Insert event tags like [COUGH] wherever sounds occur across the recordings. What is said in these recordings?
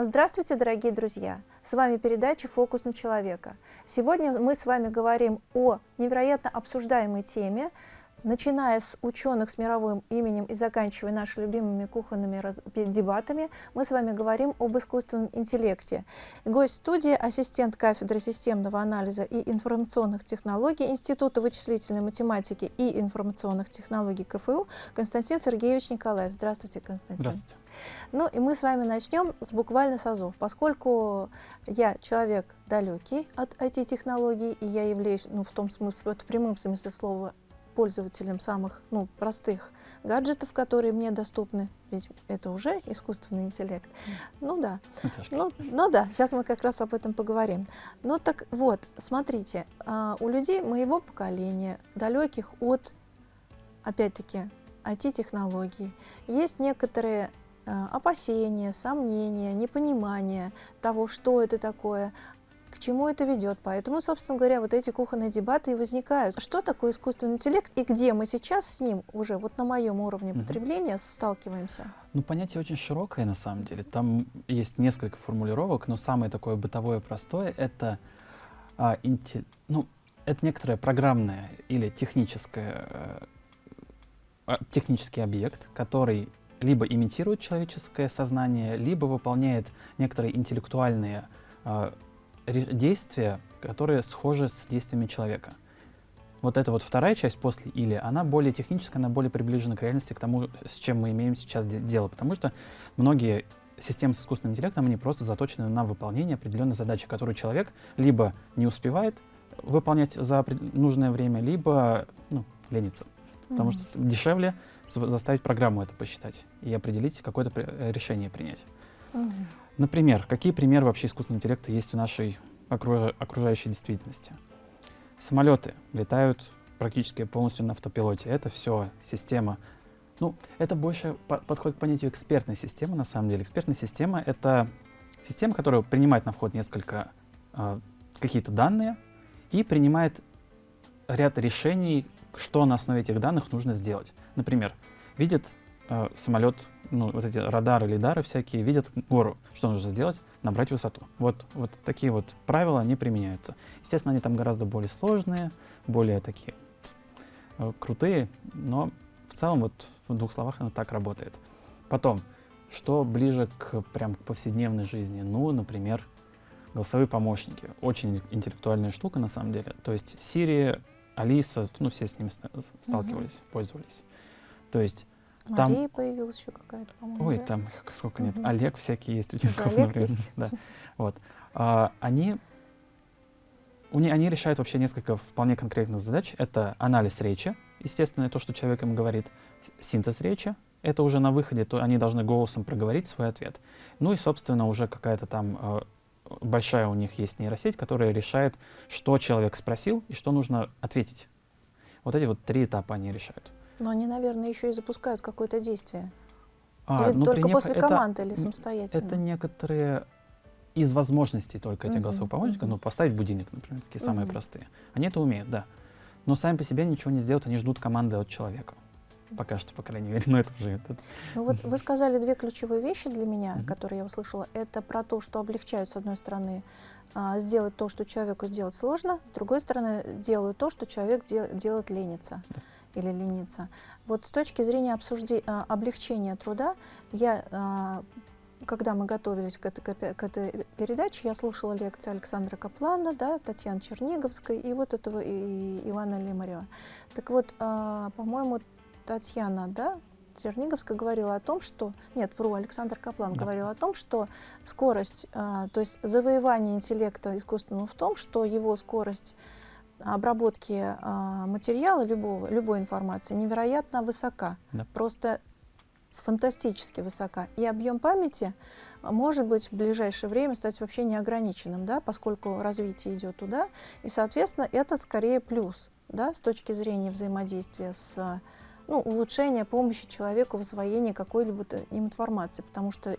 Здравствуйте, дорогие друзья! С вами передача «Фокус на человека». Сегодня мы с вами говорим о невероятно обсуждаемой теме Начиная с ученых с мировым именем и заканчивая нашими любимыми кухонными дебатами, мы с вами говорим об искусственном интеллекте. Гость студии – ассистент кафедры системного анализа и информационных технологий Института вычислительной математики и информационных технологий КФУ Константин Сергеевич Николаев. Здравствуйте, Константин. Здравствуйте. Ну и мы с вами начнем с буквально с азов. Поскольку я человек далекий от IT-технологий, и я являюсь, ну, в том смысле, в прямом смысле слова, пользователем самых ну, простых гаджетов, которые мне доступны, ведь это уже искусственный интеллект. Ну да. Ну, ну да, сейчас мы как раз об этом поговорим. Ну так вот, смотрите, а, у людей моего поколения, далеких от, опять-таки, IT-технологий, есть некоторые а, опасения, сомнения, непонимание того, что это такое, к чему это ведет. Поэтому, собственно говоря, вот эти кухонные дебаты и возникают. Что такое искусственный интеллект и где мы сейчас с ним уже вот на моем уровне угу. потребления сталкиваемся? Ну, понятие очень широкое на самом деле. Там есть несколько формулировок, но самое такое бытовое простое — это, а, инте... ну, это некоторое программное или техническое, а, технический объект, который либо имитирует человеческое сознание, либо выполняет некоторые интеллектуальные а, действия, которые схожи с действиями человека. Вот эта вот вторая часть после «или», она более техническая, она более приближена к реальности, к тому, с чем мы имеем сейчас дело. Потому что многие системы с искусственным интеллектом, они просто заточены на выполнение определенной задачи, которую человек либо не успевает выполнять за нужное время, либо ну, ленится. Потому mm-hmm. что дешевле заставить программу это посчитать и определить, какое-то решение принять. Например, какие примеры вообще искусственного интеллекта есть в нашей окружающей действительности? Самолеты летают практически полностью на автопилоте. Это все система. Ну, это больше по подходит к понятию экспертной системы, на самом деле. Экспертная система — это система, которая принимает на вход несколько э, какие-то данные и принимает ряд решений, что на основе этих данных нужно сделать. Например, видит э, самолет ну, вот эти радары, лидары всякие видят гору. Что нужно сделать? Набрать высоту. Вот, вот такие вот правила, они применяются. Естественно, они там гораздо более сложные, более такие э, крутые, но в целом вот в двух словах оно так работает. Потом, что ближе к прям к повседневной жизни? Ну, например, голосовые помощники. Очень интеллектуальная штука на самом деле. То есть Siri, Алиса, ну все с ними сталкивались, mm-hmm. пользовались. То есть там... Мария появилась еще какая-то, по-моему. Ой, да? там [LAUGHS] сколько нет. Угу. Олег всякие есть у тебя. Олег есть? Да. Вот. А, они, у не, они решают вообще несколько вполне конкретных задач. Это анализ речи, естественно, то, что человек им говорит, синтез речи, это уже на выходе, то они должны голосом проговорить свой ответ. Ну и, собственно, уже какая-то там э, большая у них есть нейросеть, которая решает, что человек спросил и что нужно ответить. Вот эти вот три этапа они решают. Но они, наверное, еще и запускают какое-то действие. А, или ну, только после это, команды, или самостоятельно? Это некоторые из возможностей только этих uh-huh, голосовых помощников, ну, поставить будильник, например, такие uh-huh. самые простые. Они это умеют, да. Но сами по себе ничего не сделают, они ждут команды от человека. Пока что, по крайней мере, [LAUGHS] но это уже... Это... Ну вот вы сказали две ключевые вещи для меня, uh-huh. которые я услышала. Это про то, что облегчают, с одной стороны, а, сделать то, что человеку сделать сложно, с другой стороны, делают то, что человек дел- делать ленится. Да или лениться. Вот с точки зрения обсуждения, облегчения труда, я, а, когда мы готовились к этой, к этой передаче, я слушала лекции Александра Каплана, да, Татьяны Черниговской и вот этого и Ивана Лимарева. Так вот, а, по-моему, Татьяна, да, Черниговская говорила о том, что... Нет, вру, Александр Каплан да. говорил о том, что скорость, то есть завоевание интеллекта искусственного в том, что его скорость обработки а, материала любого, любой информации невероятно высока. Да. Просто фантастически высока. И объем памяти может быть в ближайшее время стать вообще неограниченным, да, поскольку развитие идет туда. И, соответственно, это скорее плюс да, с точки зрения взаимодействия с ну, улучшения помощи человеку в освоении какой-либо информации, потому что,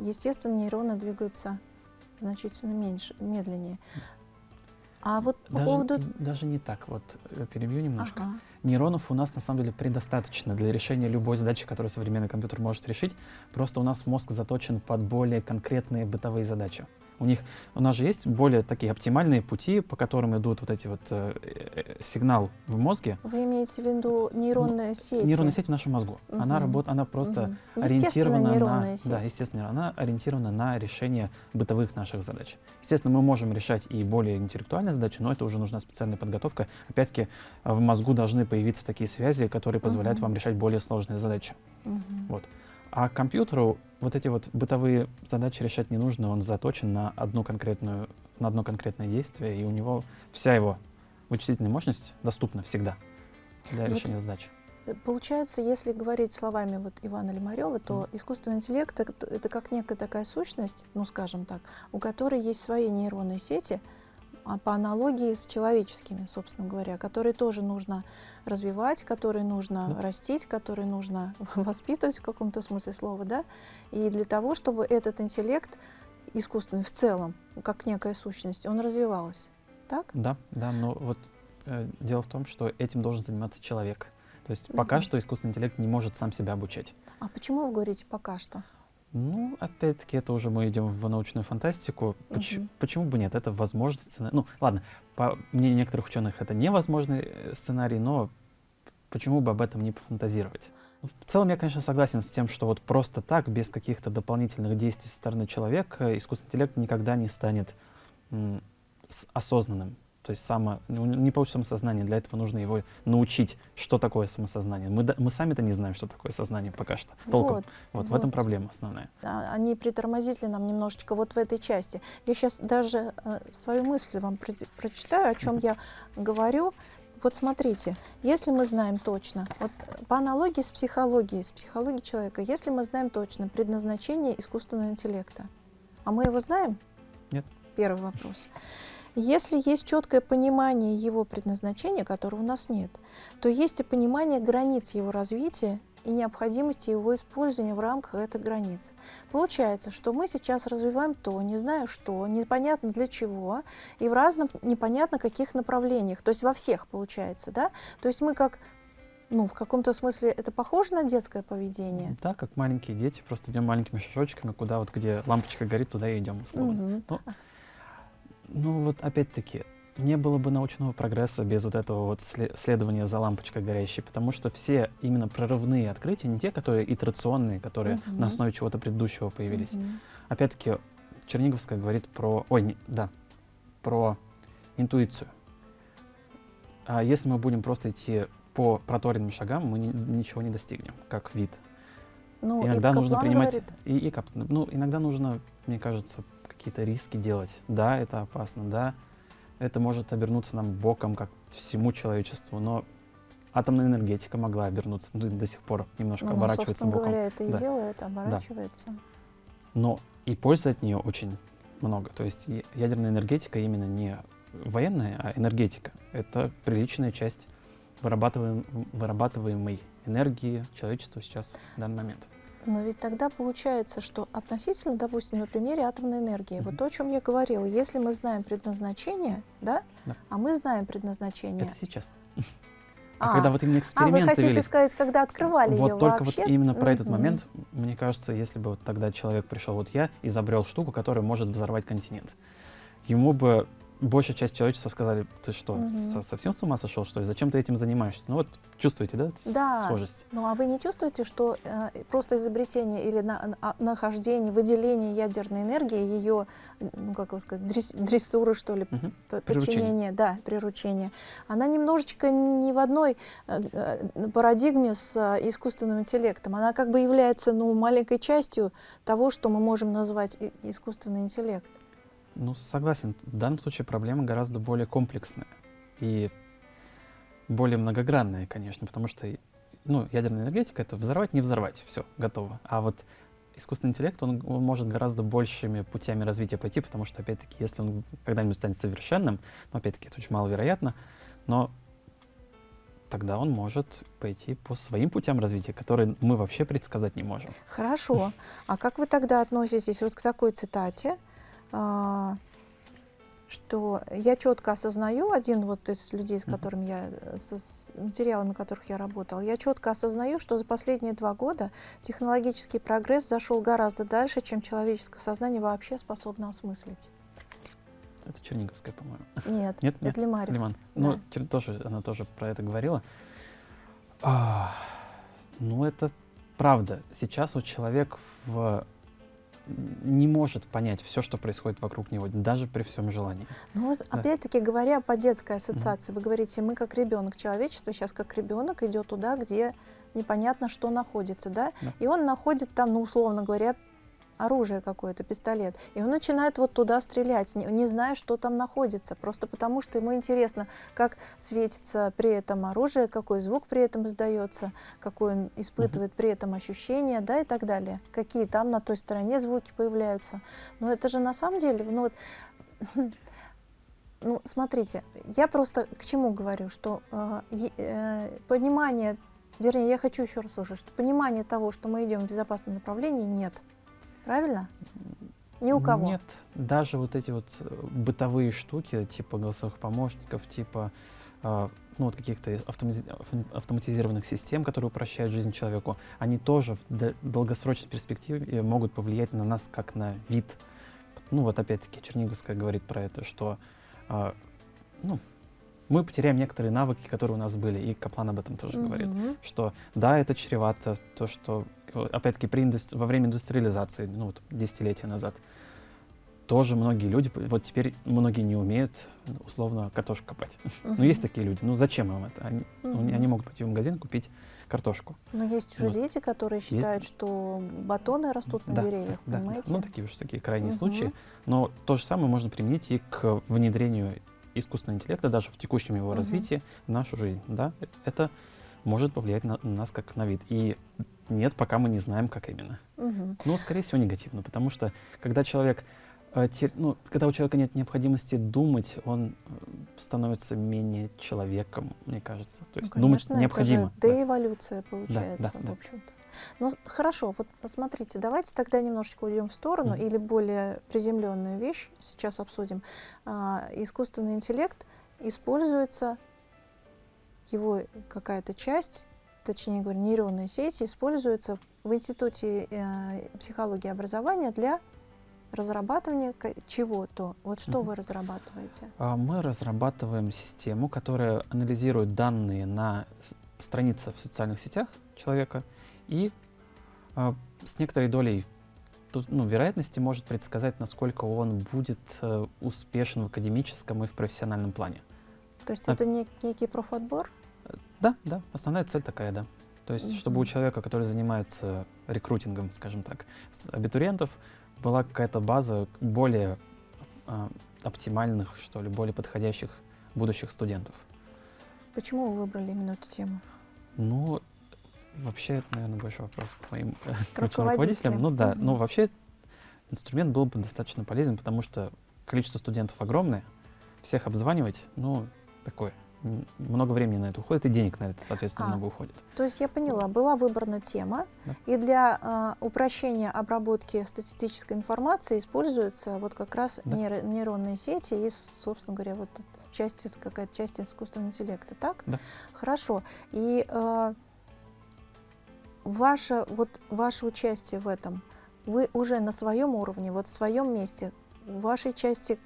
естественно, нейроны двигаются значительно меньше, медленнее. А вот по Даже, поводу... даже не так, вот э, перебью немножко. Ага. Нейронов у нас на самом деле предостаточно для решения любой задачи, которую современный компьютер может решить. Просто у нас мозг заточен под более конкретные бытовые задачи. У них, у нас же есть более такие оптимальные пути, по которым идут вот эти вот э, э, сигнал в мозге. Вы имеете в виду нейронные сети? Нейронная сеть в нашем мозгу. Она Мгм. работает, она просто Мгм. ориентирована на, нейронная сеть. да, естественно, она ориентирована на решение бытовых наших задач. Естественно, мы можем решать и более интеллектуальные задачи, но это уже нужна специальная подготовка. Опять-таки, в мозгу должны появиться такие связи, которые позволяют Мгм. вам решать более сложные задачи. Мгм. Вот. А компьютеру вот эти вот бытовые задачи решать не нужно, он заточен на одну конкретную, на одно конкретное действие, и у него вся его вычислительная мощность доступна всегда для Вот решения задач. Э, Получается, если говорить словами вот Ивана Лимарева, то искусственный интеллект это, как некая такая сущность, ну скажем так, у которой есть свои нейронные сети, по аналогии с человеческими, собственно говоря, которые тоже нужно развивать, которые нужно Да. растить, которые нужно [LAUGHS] воспитывать в каком-то смысле слова, да, и для того, чтобы этот интеллект искусственный в целом, как некая сущность, он развивался. Так? Да, да, но вот э, дело в том, что этим должен заниматься человек. То есть пока Мгм. что искусственный интеллект не может сам себя обучать. А почему вы говорите пока что? Ну, опять-таки, это уже мы идем в научную фантастику. Поч- Мгм. Почему бы нет? Это возможный сценарий. Ну, ладно, по мнению некоторых ученых, это невозможный э, сценарий, но почему бы об этом не пофантазировать? Ну, В целом, я, конечно, согласен с тем, что вот просто так, без каких-то дополнительных действий со стороны человека, искусственный интеллект никогда не станет осознанным. То есть само, ну, не получится самосознание, для этого нужно его научить, что такое самосознание. Мы, мы сами-то не знаем, что такое сознание пока что, толком. Вот, Вот, в этом вот. проблема основная. они притормозили нам немножечко вот в этой части. Я сейчас даже э, свою мысль вам про- прочитаю, о чем я говорю. Вот смотрите, если мы знаем точно, вот по аналогии с психологией, с психологией человека, если мы знаем точно предназначение искусственного интеллекта, а мы его знаем? Нет. Первый вопрос. Если есть четкое понимание его предназначения, которого у нас нет, то есть и понимание границ его развития и необходимости его использования в рамках этих границ. Получается, что мы сейчас развиваем то, не знаю что, непонятно для чего, и в разном непонятно каких направлениях, то есть во всех получается, да? То есть мы как, ну, в каком-то смысле это похоже на детское поведение? Да, как маленькие дети, просто идем маленькими шажочками, куда вот где лампочка горит, туда и идем, условно. Мгм. Ну вот опять-таки, не было бы научного прогресса без вот этого вот сле- следования за лампочкой горящей, потому что все именно прорывные открытия, не те, которые итерационные, которые Мгм. на основе чего-то предыдущего появились. Мгм. Опять-таки, Черниговская говорит про, ой, не- да, про интуицию. А если мы будем просто идти по проторенным шагам, мы ни- ничего не достигнем, как вид. Ну, иногда нужно принимать говорит, и, и ну иногда нужно, мне кажется, какие-то риски делать. Да, это опасно, да, это может обернуться нам боком, как всему человечеству, но атомная энергетика могла обернуться, ну, до сих пор немножко ну, оборачивается собственно боком. говоря, это и Да. делает, оборачивается. Но и пользы от нее очень много. То есть ядерная энергетика именно не военная, а энергетика. Это приличная часть вырабатываем, вырабатываемой энергии человечества сейчас в данный момент. Но ведь тогда получается, что относительно, допустим, на примере атомной энергии, Мгм. вот то, о чем я говорила, если мы знаем предназначение, да, Да. а мы знаем предназначение. Это сейчас. А, А, когда вот именно а, вы эксперименты хотите велись, сказать, когда открывали вот ее только вообще? вот именно про этот Мгм. момент, мне кажется, если бы вот тогда человек пришел, вот я изобрел штуку, которая может взорвать континент, ему бы большая часть человечества сказали, ты что, Мгм. со- совсем с ума сошел, что ли? Зачем ты этим занимаешься? Ну вот чувствуете, да, Да. схожесть? Ну а вы не чувствуете, что э, просто изобретение или на- а, нахождение, выделение ядерной энергии, ее, ну как его сказать, дрес- дрессуры, что ли, Приручение. подчинение, да, приручение, она немножечко не в одной э, э, парадигме с э, искусственным интеллектом. Она как бы является ну, маленькой частью того, что мы можем назвать искусственный интеллект. Ну, согласен. В данном случае проблема гораздо более комплексная и более многогранная, конечно, потому что ну, ядерная энергетика — это взорвать, не взорвать, все, готово. А вот искусственный интеллект, он, он может гораздо большими путями развития пойти, потому что, опять-таки, если он когда-нибудь станет совершенным, ну, опять-таки, это очень маловероятно, но тогда он может пойти по своим путям развития, которые мы вообще предсказать не можем. Хорошо. А как вы тогда относитесь вот к такой цитате, что я четко осознаю, один вот из людей, с которыми я, э, с материалами которых я работала, я четко осознаю, что за последние два года технологический прогресс зашел гораздо дальше, чем человеческое сознание вообще способно осмыслить. Это Черниговская, по-моему. Нет, Нет, это Лимарев. Лиман. Ну, да. Тоже, она тоже про это говорила. А, ну, это правда. Сейчас вот человек в не может понять все, что происходит вокруг него, даже при всем желании. Ну вот да. опять-таки говоря по детской ассоциации, mm-hmm. вы говорите, мы как ребенок, человечество сейчас как ребенок идет туда, где непонятно, что находится, да? да, и он находит там, ну условно говоря, оружие какое-то, пистолет. И он начинает вот туда стрелять, не, не зная, что там находится, просто потому что ему интересно, как светится при этом оружие, какой звук при этом издается, какой он испытывает при этом ощущение, да, и так далее. Какие там на той стороне звуки появляются. Но это же на самом деле, ну вот, [LAUGHS] ну, смотрите, я просто к чему говорю, что э, э, понимание, вернее, я хочу еще раз услышать, что понимание того, что мы идем в безопасном направлении, нет. Правильно? Ни у кого. Нет, даже вот эти вот э, бытовые штуки, типа голосовых помощников, типа э, ну, вот каких-то автоматизированных систем, которые упрощают жизнь человеку, они тоже в долгосрочной перспективе могут повлиять на нас как на вид. Ну вот опять-таки Черниговская говорит про это, что э, ну, мы потеряем некоторые навыки, которые у нас были, и Каплан об этом тоже mm-hmm. говорит, что да, это чревато, то, что опять-таки, при индустри... во время индустриализации, ну, вот, десятилетия назад, тоже многие люди, вот теперь многие не умеют, условно, картошку копать. Uh-huh. [LAUGHS] Ну, есть такие люди. Ну, зачем им это? Они, uh-huh. ну, они могут пойти в магазин купить картошку. Но есть уже вот. дети, которые считают, есть... что батоны растут на да, деревьях, да, понимаете? Да. Ну, такие уж такие крайние uh-huh. случаи. Но то же самое можно применить и к внедрению искусственного интеллекта, даже в текущем его uh-huh. развитии в нашу жизнь. Да? Это может повлиять на, на нас как на вид. И нет, пока мы не знаем, как именно. Угу. Но, скорее всего, негативно, потому что когда человек э, ну, когда у человека нет необходимости думать, он э, становится менее человеком, мне кажется. То есть ну, конечно, думать необходимо. Это же деэволюция получается, да, да, в общем-то. Да. Ну хорошо, вот посмотрите, давайте тогда немножечко уйдем в сторону mm-hmm. или более приземленную вещь сейчас обсудим. А, искусственный интеллект используется его какая-то часть, точнее говоря, нейронные сети используются в Институте э, психологии и образования для разрабатывания чего-то. Вот что mm-hmm. вы разрабатываете? А, мы разрабатываем систему, которая анализирует данные на странице в социальных сетях человека и а, с некоторой долей тут, ну, вероятности может предсказать, насколько он будет э, успешен в академическом и в профессиональном плане. То есть а... это не, некий профотбор? Да, да, основная цель такая, да. То есть, чтобы у человека, который занимается рекрутингом, скажем так, абитуриентов, была какая-то база более э, оптимальных, что ли, более подходящих будущих студентов. Почему вы выбрали именно эту тему? Ну, вообще, это, наверное, больше вопрос к моим [LAUGHS] к руководителям. Ну да, mm-hmm. ну вообще инструмент был бы достаточно полезен, потому что количество студентов огромное, всех обзванивать, ну, такое много времени на это уходит, и денег на это, соответственно, а, много уходит. То есть я поняла, была выбрана тема, да. и для э, упрощения обработки статистической информации используются вот как раз да. нейро нейронные сети и, собственно говоря, вот часть, какая-то часть искусственного интеллекта, так? Да. Хорошо. И э, ваше, вот, ваше участие в этом, вы уже на своем уровне, вот в своем месте, в вашей части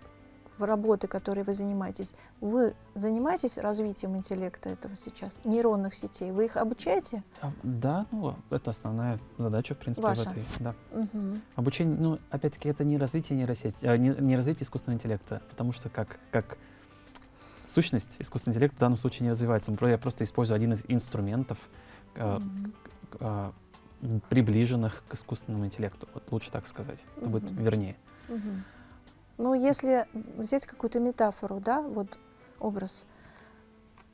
в работы, которой вы занимаетесь, вы занимаетесь развитием интеллекта этого сейчас, нейронных сетей? Вы их обучаете? А, да, ну, это основная задача, в принципе, Ваша? в этой. Да. Угу. Обучение, ну, опять-таки, это не развитие нейросети, а, не, не развитие искусственного интеллекта, потому что как, как сущность искусственный интеллект в данном случае не развивается. Я просто использую один из инструментов, э, э, приближенных к искусственному интеллекту. Вот лучше так сказать. Это будет вернее. Угу. Ну, если взять какую-то метафору, да, вот образ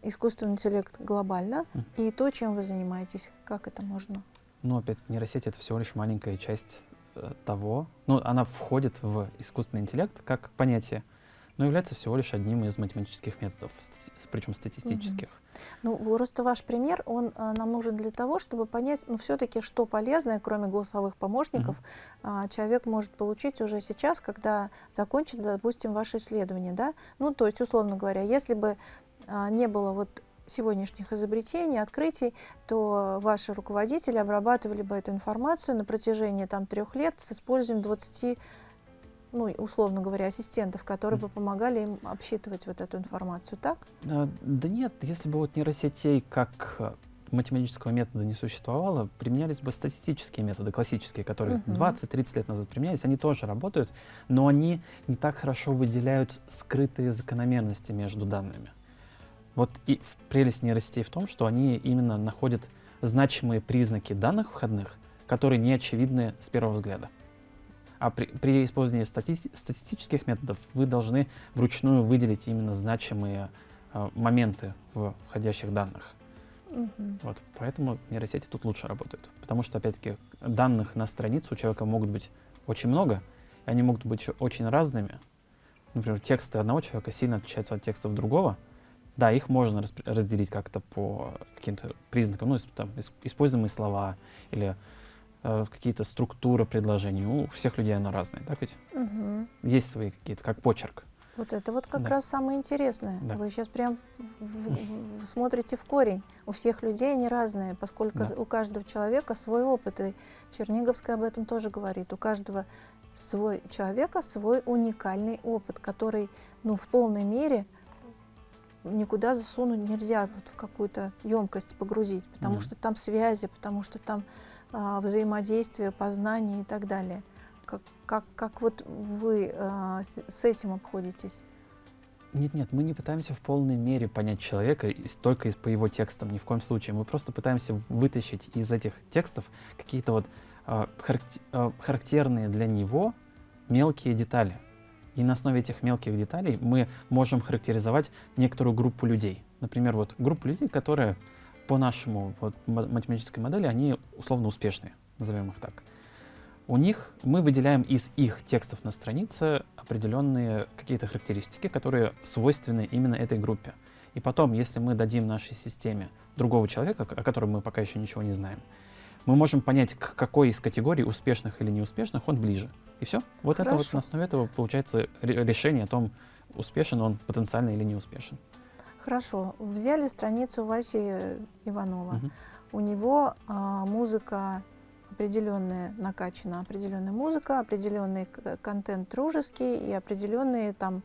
искусственный интеллект глобально mm. и то, чем вы занимаетесь, как это можно? Ну, опять, нейросеть — это всего лишь маленькая часть э, того, ну, она входит в искусственный интеллект как понятие, но является всего лишь одним из математических методов, причем статистических. Ну, просто ваш пример, он а, нам нужен для того, чтобы понять, ну, все-таки, что полезное, кроме голосовых помощников, угу. а, человек может получить уже сейчас, когда закончит, допустим, ваше исследование, да? Ну, то есть, условно говоря, если бы а, не было вот сегодняшних изобретений, открытий, то ваши руководители обрабатывали бы эту информацию на протяжении там, трех лет с использованием 20 ну, условно говоря, ассистентов, которые бы помогали им обсчитывать вот эту информацию, так? Да, да нет, если бы вот нейросетей как э, математического метода не существовало, применялись бы статистические методы, классические, которые -huh. 20-30 лет назад применялись, они тоже работают, но они не так хорошо выделяют скрытые закономерности между данными. Вот и прелесть нейросетей в том, что они именно находят значимые признаки данных входных, которые не очевидны с первого взгляда. А при, при использовании стати статистических методов вы должны вручную выделить именно значимые э, моменты в входящих данных. Угу. Вот, поэтому нейросети тут лучше работают. Потому что, опять-таки, данных на страницу у человека могут быть очень много, и они могут быть очень разными. Например, тексты одного человека сильно отличаются от текстов другого, да, их можно разделить как-то по каким-то признакам, ну, там, используемые слова или э, какие-то структуры предложений. У всех людей оно разное, так ведь? Угу. Есть свои какие-то, как почерк. Вот это вот как да. раз самое интересное. Да. Вы сейчас прям в, в, в, смотрите в корень. У всех людей они разные, поскольку да. у каждого человека свой опыт. И Черниговская об этом тоже говорит. У каждого свой человека свой уникальный опыт, который ну, в полной мере никуда засунуть нельзя, вот в какую-то емкость погрузить, потому mm -hmm. что там связи, потому что там а, взаимодействие, познание и так далее. Как, как, как вот вы а, с, этим обходитесь? Нет, нет, мы не пытаемся в полной мере понять человека только из, по его текстам, ни в коем случае. Мы просто пытаемся вытащить из этих текстов какие-то вот э, характерные для него мелкие детали. И на основе этих мелких деталей мы можем характеризовать некоторую группу людей. Например, вот группу людей, которые по нашему вот, математической модели, они условно успешные, назовем их так. У них мы выделяем из их текстов на странице определенные какие-то характеристики, которые свойственны именно этой группе. И потом, если мы дадим нашей системе другого человека, о котором мы пока еще ничего не знаем, мы можем понять, к какой из категорий успешных или неуспешных он ближе. И все. Вот Хорошо. это вот на основе этого получается решение о том, успешен он потенциально или не успешен. Хорошо. Взяли страницу Васи Иванова. Угу. У него а, музыка определенная накачана, определенная музыка, определенный контент дружеский и определенные там,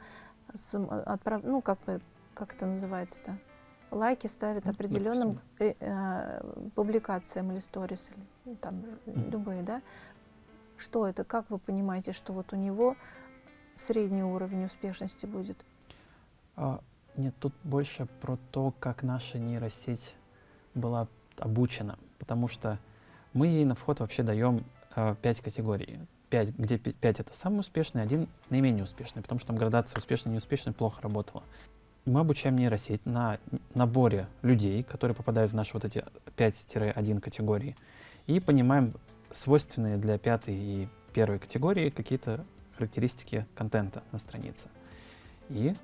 отправ... ну как бы, как это называется-то? лайки ставят ну, определенным э, э, публикациям или сторис, или там mm. любые, да? Что это? Как вы понимаете, что вот у него средний уровень успешности будет? Нет, тут больше про то, как наша нейросеть была обучена, потому что мы ей на вход вообще даем э, 5 категорий. 5, где 5 это самый успешный, один наименее успешный, потому что там градация успешный неуспешный плохо работала мы обучаем нейросеть на наборе людей, которые попадают в наши вот эти 5-1 категории, и понимаем свойственные для пятой и первой категории какие-то характеристики контента на странице. И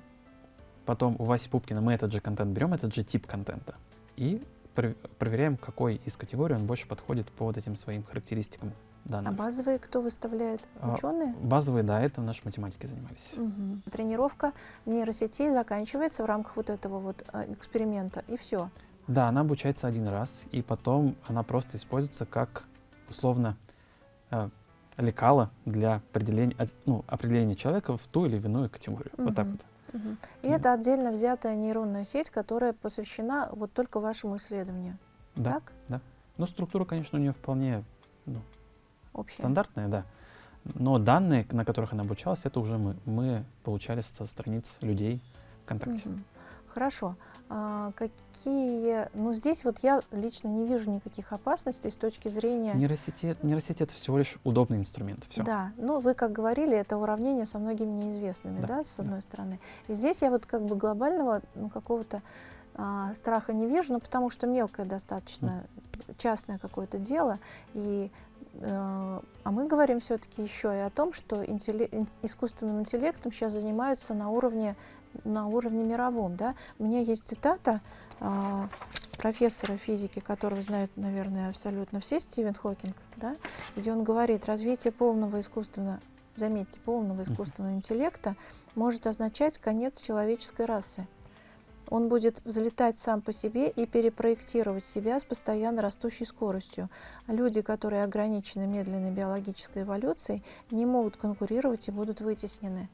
потом у Васи Пупкина мы этот же контент берем, этот же тип контента, и проверяем, какой из категорий он больше подходит по вот этим своим характеристикам данных. А базовые кто выставляет? А, Ученые? А, базовые, да, это наши математики занимались. Угу. Тренировка нейросетей заканчивается в рамках вот этого вот а, эксперимента, и все. Да, она обучается один раз, и потом она просто используется как, условно, э, лекало для определения, ну, определения человека в ту или иную категорию. Угу. Вот так вот. Угу. И это отдельно взятая нейронная сеть, которая посвящена вот только вашему исследованию. Да, так? да. Ну, структура, конечно, у нее вполне ну, Общая. Стандартная, да. Но данные, на которых она обучалась, это уже мы. Мы получали со страниц людей ВКонтакте. Угу. Хорошо. А, какие... Ну, здесь вот я лично не вижу никаких опасностей с точки зрения... Нейросети, нейросети — это всего лишь удобный инструмент. Все. Да, но вы, как говорили, это уравнение со многими неизвестными, да, да с одной да. стороны. И здесь я вот как бы глобального ну, какого-то а, страха не вижу, ну, потому что мелкое достаточно, mm. частное какое-то дело, и э, а мы говорим все-таки еще и о том, что интелли искусственным интеллектом сейчас занимаются на уровне, на уровне мировом. Да? У меня есть цитата э, профессора физики, которого знают, наверное, абсолютно все, Стивен Хокинг, да? где он говорит, развитие полного искусственного, заметьте, полного искусственного интеллекта может означать конец человеческой расы. Он будет взлетать сам по себе и перепроектировать себя с постоянно растущей скоростью. А люди, которые ограничены медленной биологической эволюцией, не могут конкурировать и будут вытеснены.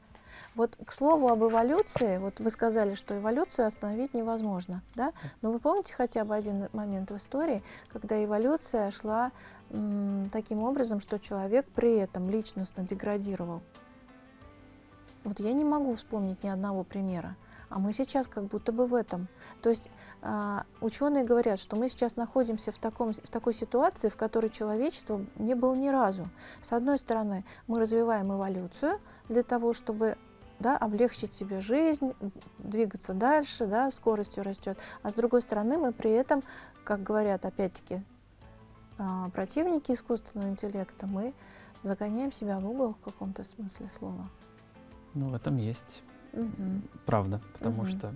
Вот к слову об эволюции, вот вы сказали, что эволюцию остановить невозможно, да? Но вы помните хотя бы один момент в истории, когда эволюция шла таким образом, что человек при этом личностно деградировал? Вот я не могу вспомнить ни одного примера. А мы сейчас как будто бы в этом. То есть э, ученые говорят, что мы сейчас находимся в, таком, в такой ситуации, в которой человечество не было ни разу. С одной стороны, мы развиваем эволюцию для того, чтобы да, облегчить себе жизнь, двигаться дальше, да, скоростью растет. А с другой стороны, мы при этом, как говорят опять-таки э, противники искусственного интеллекта, мы загоняем себя в угол в каком-то смысле слова. Ну, в этом есть Угу. Правда, потому угу. что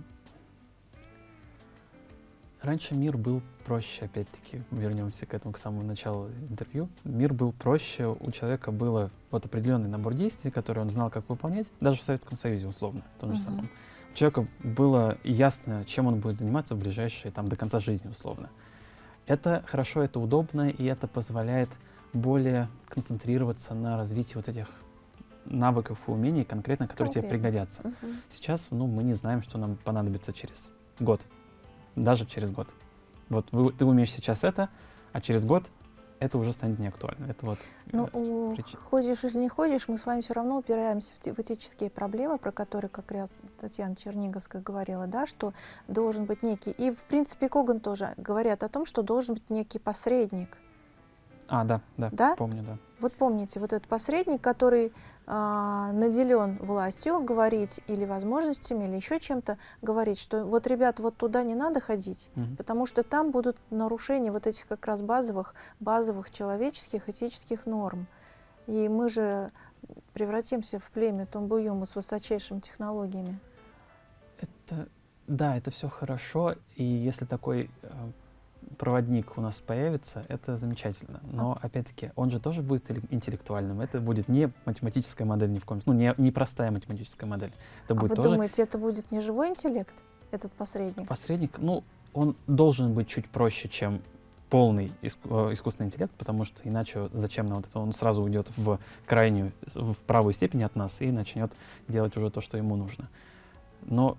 раньше мир был проще, опять-таки, вернемся к этому, к самому началу интервью. Мир был проще, у человека было вот определенный набор действий, которые он знал, как выполнять, даже в Советском Союзе, условно, в том же угу. самом. У человека было ясно, чем он будет заниматься в ближайшие, там, до конца жизни, условно. Это хорошо, это удобно, и это позволяет более концентрироваться на развитии вот этих навыков и умений конкретно, которые Конкретно. тебе пригодятся. Угу. Сейчас ну, мы не знаем, что нам понадобится через год, даже через год. Вот вы, ты умеешь сейчас это, а через год это уже станет неактуально. Это вот ну, э, ходишь или не ходишь, мы с вами все равно упираемся в, в этические проблемы, про которые как раз Татьяна Черниговская говорила, да, что должен быть некий, и в принципе Коган тоже говорят о том, что должен быть некий посредник. А, да, да, да? помню, да. Вот помните, вот этот посредник, который наделен властью говорить или возможностями, или еще чем-то, говорить, что вот, ребят, вот туда не надо ходить, угу. потому что там будут нарушения вот этих как раз базовых, базовых человеческих, этических норм. И мы же превратимся в племя Тумбуюму с высочайшими технологиями. Это, да, это все хорошо, и если такой э, проводник у нас появится, это замечательно. Но, опять-таки, он же тоже будет интеллектуальным. Это будет не математическая модель ни в коем случае, ну, не, не простая математическая модель. Это а будет вы тоже... думаете, это будет не живой интеллект, этот посредник? Посредник, ну, он должен быть чуть проще, чем полный иску, э, искусственный интеллект, потому что иначе зачем нам вот это? Он сразу уйдет в крайнюю, в правую степень от нас и начнет делать уже то, что ему нужно. Но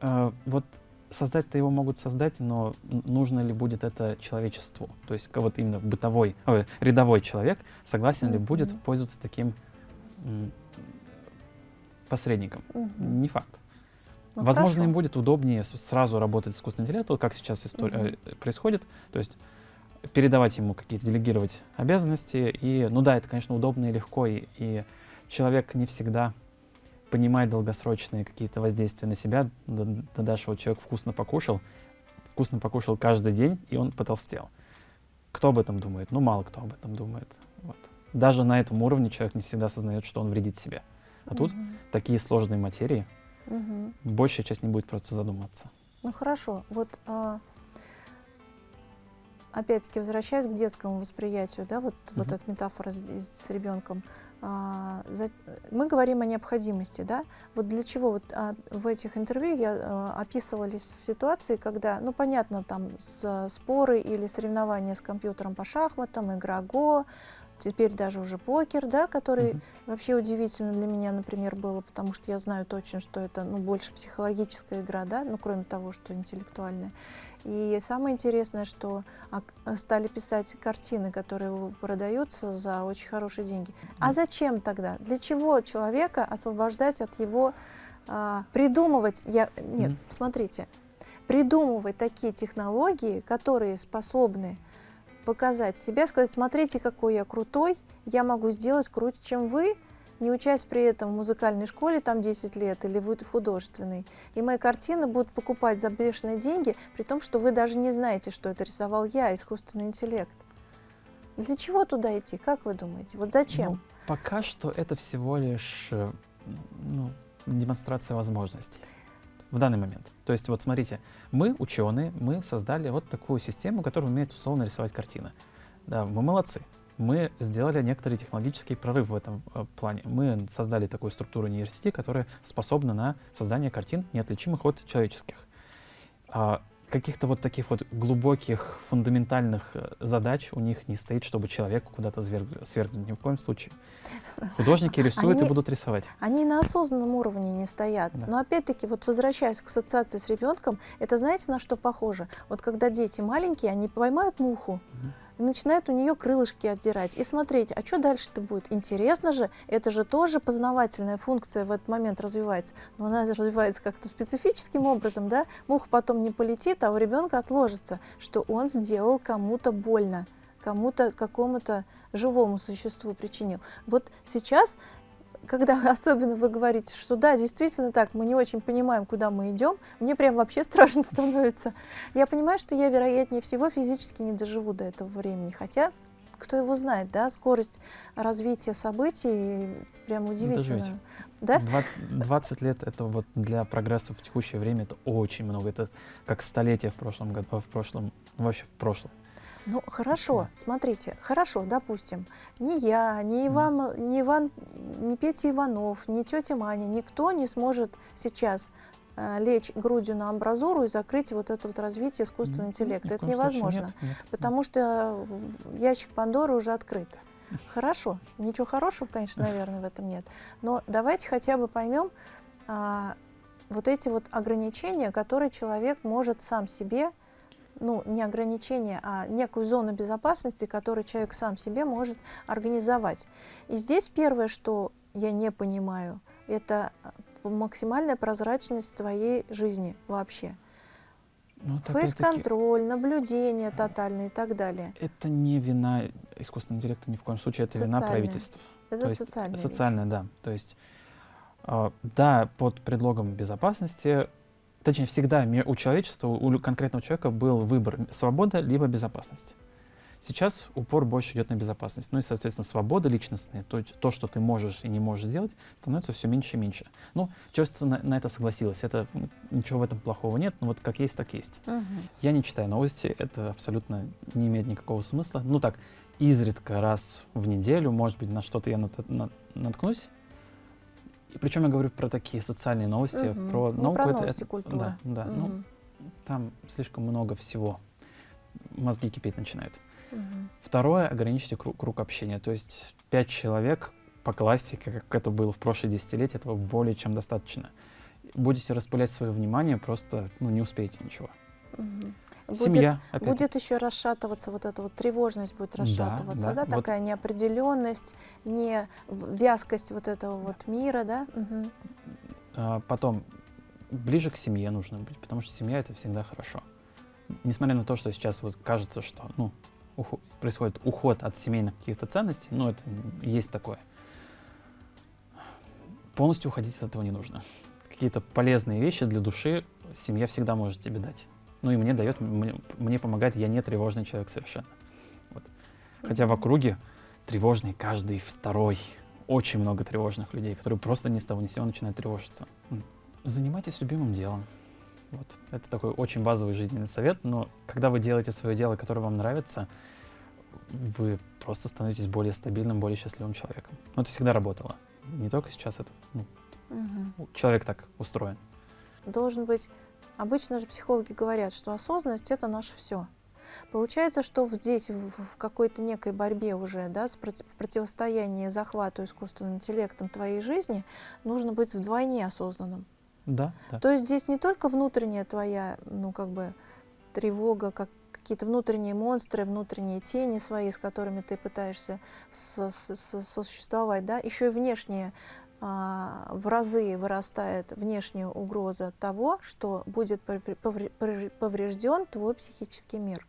э, вот создать-то его могут создать, но нужно ли будет это человечеству? То есть вот именно бытовой, ой, рядовой человек согласен mm -hmm. ли будет пользоваться таким посредником? Mm -hmm. Не факт. Ну, Возможно, хорошо. им будет удобнее сразу работать с искусственным интеллектом, как сейчас история mm -hmm. происходит. То есть передавать ему какие-то, делегировать обязанности. И, ну да, это, конечно, удобно и легко, и, и человек не всегда понимать долгосрочные какие-то воздействия на себя. Ты дашь вот человек вкусно покушал, вкусно покушал каждый день, и он потолстел. Кто об этом думает? Ну, мало кто об этом думает. Вот. Даже на этом уровне человек не всегда осознает, что он вредит себе. А угу. тут такие сложные материи, угу. большая часть не будет просто задуматься. Ну хорошо, вот а, опять-таки возвращаясь к детскому восприятию, да, вот, угу. вот эта метафора с, с ребенком, мы говорим о необходимости, да? Вот для чего вот а, в этих интервью я а, описывались ситуации, когда, ну понятно, там с, споры или соревнования с компьютером по шахматам, игра Го, теперь даже уже покер, да, который вообще удивительно для меня, например, было, потому что я знаю точно, что это ну, больше психологическая игра, да, ну кроме того, что интеллектуальная. И самое интересное, что стали писать картины, которые продаются за очень хорошие деньги. А зачем тогда? Для чего человека освобождать от его а, придумывать? Я нет, mm. смотрите, придумывать такие технологии, которые способны показать себя, сказать, смотрите, какой я крутой, я могу сделать круче, чем вы, не учась при этом в музыкальной школе там 10 лет или в художественной. И мои картины будут покупать за бешеные деньги, при том, что вы даже не знаете, что это рисовал я, искусственный интеллект. Для чего туда идти? Как вы думаете? Вот зачем? Ну, пока что это всего лишь э, ну, демонстрация возможностей в данный момент. То есть вот смотрите, мы, ученые, мы создали вот такую систему, которая умеет условно рисовать картины. Да, мы молодцы. Мы сделали некоторый технологический прорыв в этом э, плане. Мы создали такую структуру нейросети, которая способна на создание картин, неотличимых от человеческих. А, каких-то вот таких вот глубоких, фундаментальных э, задач у них не стоит, чтобы человек куда-то свергнуть. Ни в коем случае. Художники рисуют они, и будут рисовать. Они на осознанном уровне не стоят. Да. Но опять-таки, вот возвращаясь к ассоциации с ребенком, это знаете, на что похоже? Вот когда дети маленькие, они поймают муху, угу и начинает у нее крылышки отдирать. И смотреть, а что дальше-то будет? Интересно же, это же тоже познавательная функция в этот момент развивается. Но она развивается как-то специфическим образом, да? Муха потом не полетит, а у ребенка отложится, что он сделал кому-то больно кому-то, какому-то живому существу причинил. Вот сейчас когда [LAUGHS] особенно вы говорите, что да, действительно так, мы не очень понимаем, куда мы идем, мне прям вообще [LAUGHS] страшно становится. Я понимаю, что я, вероятнее всего, физически не доживу до этого времени, хотя кто его знает, да, скорость развития событий прям удивительная. Да? 20 лет это вот для прогресса в текущее время это очень много. Это как столетие в прошлом году, в прошлом, вообще в прошлом. Ну, хорошо, смотрите, хорошо, допустим, ни я, ни Иван, ни Иван, ни Петя Иванов, ни тетя Маня, никто не сможет сейчас э, лечь грудью на амбразуру и закрыть вот это вот развитие искусственного интеллекта. Это невозможно, нет, нет, потому что ящик Пандоры уже открыт. Хорошо, ничего хорошего, конечно, наверное, в этом нет. Но давайте хотя бы поймем а, вот эти вот ограничения, которые человек может сам себе ну, не ограничение, а некую зону безопасности, которую человек сам себе может организовать. И здесь первое, что я не понимаю, это э, максимальная прозрачность твоей жизни вообще. Ну, Фейс-контроль, наблюдение тотальное и так далее. Это не вина искусственного интеллекта ни в коем случае, это социальная. вина правительства. Это социальная. Социальная, да. То есть, э, да, под предлогом безопасности точнее, всегда у человечества, у конкретного человека был выбор свобода либо безопасность. Сейчас упор больше идет на безопасность. Ну и, соответственно, свобода личностная, то, то, что ты можешь и не можешь сделать, становится все меньше и меньше. Ну, человечество на, на это согласилось. Это, ничего в этом плохого нет, но вот как есть, так есть. Угу. Я не читаю новости, это абсолютно не имеет никакого смысла. Ну так, изредка раз в неделю, может быть, на что-то я нат, нат, наткнусь, причем я говорю про такие социальные новости, угу. про ну, науку. Про новости, это, культуры. Да, да. Угу. Ну, там слишком много всего. Мозги кипеть начинают. Угу. Второе, ограничьте круг, круг общения. То есть пять человек по классике, как это было в прошлые десятилетия, этого более чем достаточно. Будете распылять свое внимание, просто ну, не успеете ничего. Угу. Семья. Будет, будет еще расшатываться вот эта вот тревожность будет расшатываться, да, да, да вот. такая неопределенность, не вязкость вот этого вот мира, да. Угу. А, потом ближе к семье нужно быть, потому что семья это всегда хорошо. Несмотря на то, что сейчас вот кажется, что ну уход, происходит уход от семейных каких-то ценностей, ну это есть такое. Полностью уходить от этого не нужно. Какие-то полезные вещи для души семья всегда может тебе дать. Ну и мне дает, мне, мне помогает, я не тревожный человек совершенно. Вот. Хотя в округе тревожный каждый второй. Очень много тревожных людей, которые просто ни с того ни с сего начинают тревожиться. Занимайтесь любимым делом. Вот. Это такой очень базовый жизненный совет, но когда вы делаете свое дело, которое вам нравится, вы просто становитесь более стабильным, более счастливым человеком. Но это всегда работало. Не только сейчас это. Ну, угу. Человек так устроен. Должен быть Обычно же психологи говорят, что осознанность — это наше все. Получается, что здесь, в, какой-то некой борьбе уже, да, в противостоянии захвату искусственным интеллектом твоей жизни, нужно быть вдвойне осознанным. Да, да. То есть здесь не только внутренняя твоя, ну, как бы, тревога, как какие-то внутренние монстры, внутренние тени свои, с которыми ты пытаешься сосуществовать, да, еще и внешние в разы вырастает внешняя угроза того, что будет поврежден твой психический мир.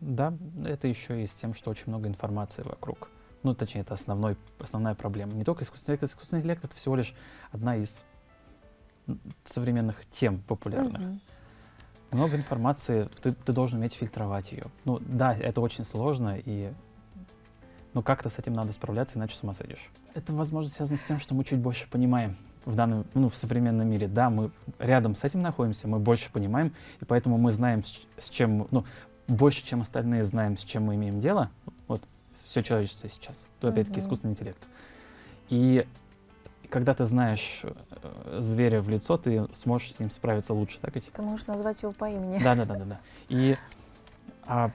Да, это еще и с тем, что очень много информации вокруг. Ну, точнее, это основной, основная проблема. Не только искусственный интеллект, искусственный интеллект — это всего лишь одна из современных тем популярных. Mm-hmm. Много информации, ты, ты должен уметь фильтровать ее. Ну да, это очень сложно, и Но как-то с этим надо справляться, иначе с ума сойдешь. Это, возможно, связано с тем, что мы чуть больше понимаем в данном, ну, в современном мире. Да, мы рядом с этим находимся, мы больше понимаем, и поэтому мы знаем, с, чем, ну, больше, чем остальные знаем, с чем мы имеем дело. Вот все человечество сейчас. То, опять-таки, искусственный интеллект. И когда ты знаешь э, зверя в лицо, ты сможешь с ним справиться лучше, так ведь? Ты можешь назвать его по имени. Да, да, да, да, да. И а,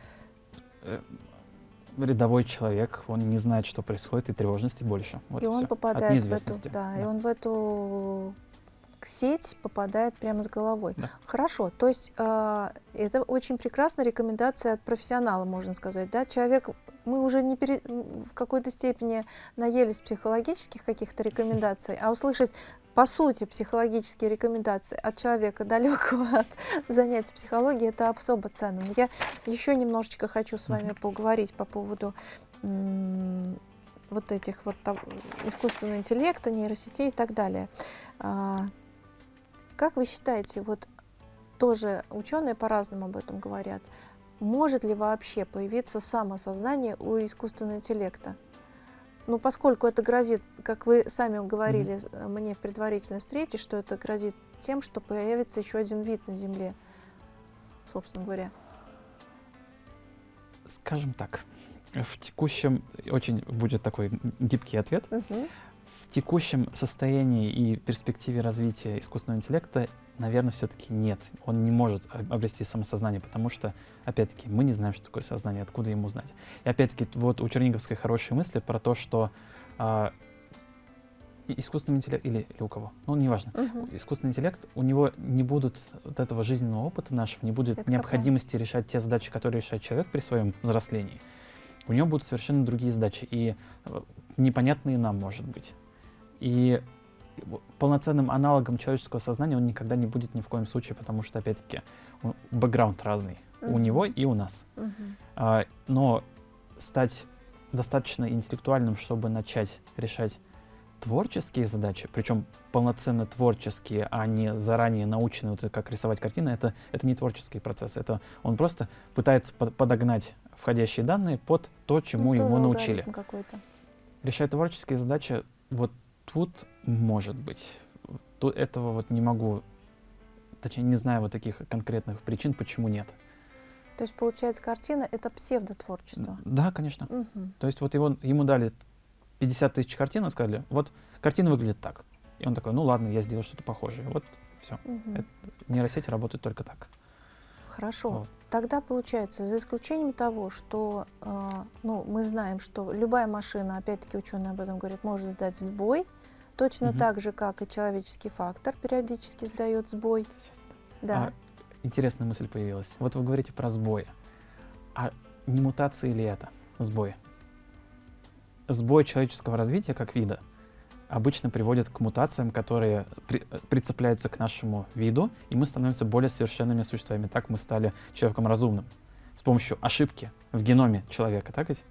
э, рядовой человек, он не знает, что происходит, и тревожности больше. Вот и он всё. От попадает в эту, неизвестности. да, и он в эту сеть попадает прямо с головой. Да. Хорошо, то есть а, это очень прекрасная рекомендация от профессионала, можно сказать, да, человек, мы уже не пере- в какой-то степени наелись психологических каких-то рекомендаций, а услышать по сути психологические рекомендации от человека далекого [LAUGHS] от занятий психологией, это особо ценно. Но я еще немножечко хочу с вами поговорить по поводу вот этих вот там, искусственного интеллекта, нейросетей и так далее. А, как вы считаете, вот тоже ученые по-разному об этом говорят, может ли вообще появиться самосознание у искусственного интеллекта? Ну, поскольку это грозит, как вы сами говорили с- э, мне в предварительной встрече, что это грозит тем, что появится еще один вид на Земле, собственно говоря. Скажем так, в текущем, очень будет такой гибкий ответ, в текущем состоянии и перспективе развития искусственного интеллекта, наверное, все-таки нет. Он не может об- обрести самосознание, потому что, опять-таки, мы не знаем, что такое сознание, откуда ему знать. И опять-таки, вот у Черниговской хорошие мысли про то, что и- искусственный интеллект, или, или у кого, ну, неважно, Мгм. искусственный интеллект, у него не будут вот этого жизненного опыта нашего, не будет Это какая? необходимости решать те задачи, которые решает человек при своем взрослении. У него будут совершенно другие задачи, и э, непонятные нам, может быть. И полноценным аналогом человеческого сознания он никогда не будет ни в коем случае, потому что, опять-таки, у- бэкграунд разный у Мгм. него и у нас. Мгм. А, но стать достаточно интеллектуальным, чтобы начать решать творческие задачи, причем полноценно творческие, а не заранее наученные, вот как рисовать картины, это, это не творческий процесс. Это он просто пытается под- подогнать входящие данные под то, чему Ну, тоже научили. Решать творческие задачи, вот тут может быть. Тут этого вот не могу, точнее, не знаю вот таких конкретных причин, почему нет. То есть, получается, картина — это псевдотворчество. Да, конечно. Мгм. То есть вот его, ему дали 50 тысяч картин и сказали, вот картина выглядит так. И он такой, ну ладно, я сделал что-то похожее. Вот Мгм. Это- нейросети работают только так. Хорошо. Вот. Тогда получается, за исключением того, что э, ну, мы знаем, что любая машина, опять-таки ученые об этом говорят, может дать сбой, точно Мгм. так же, как и человеческий фактор периодически сдает сбой. Да. А, интересная мысль появилась. Вот вы говорите про сбои. А не мутации ли это сбои? Сбой человеческого развития как вида обычно приводит к мутациям, которые при- э, прицепляются к нашему виду, и мы становимся более совершенными существами. Так мы стали человеком разумным с помощью ошибки в геноме человека, так ведь?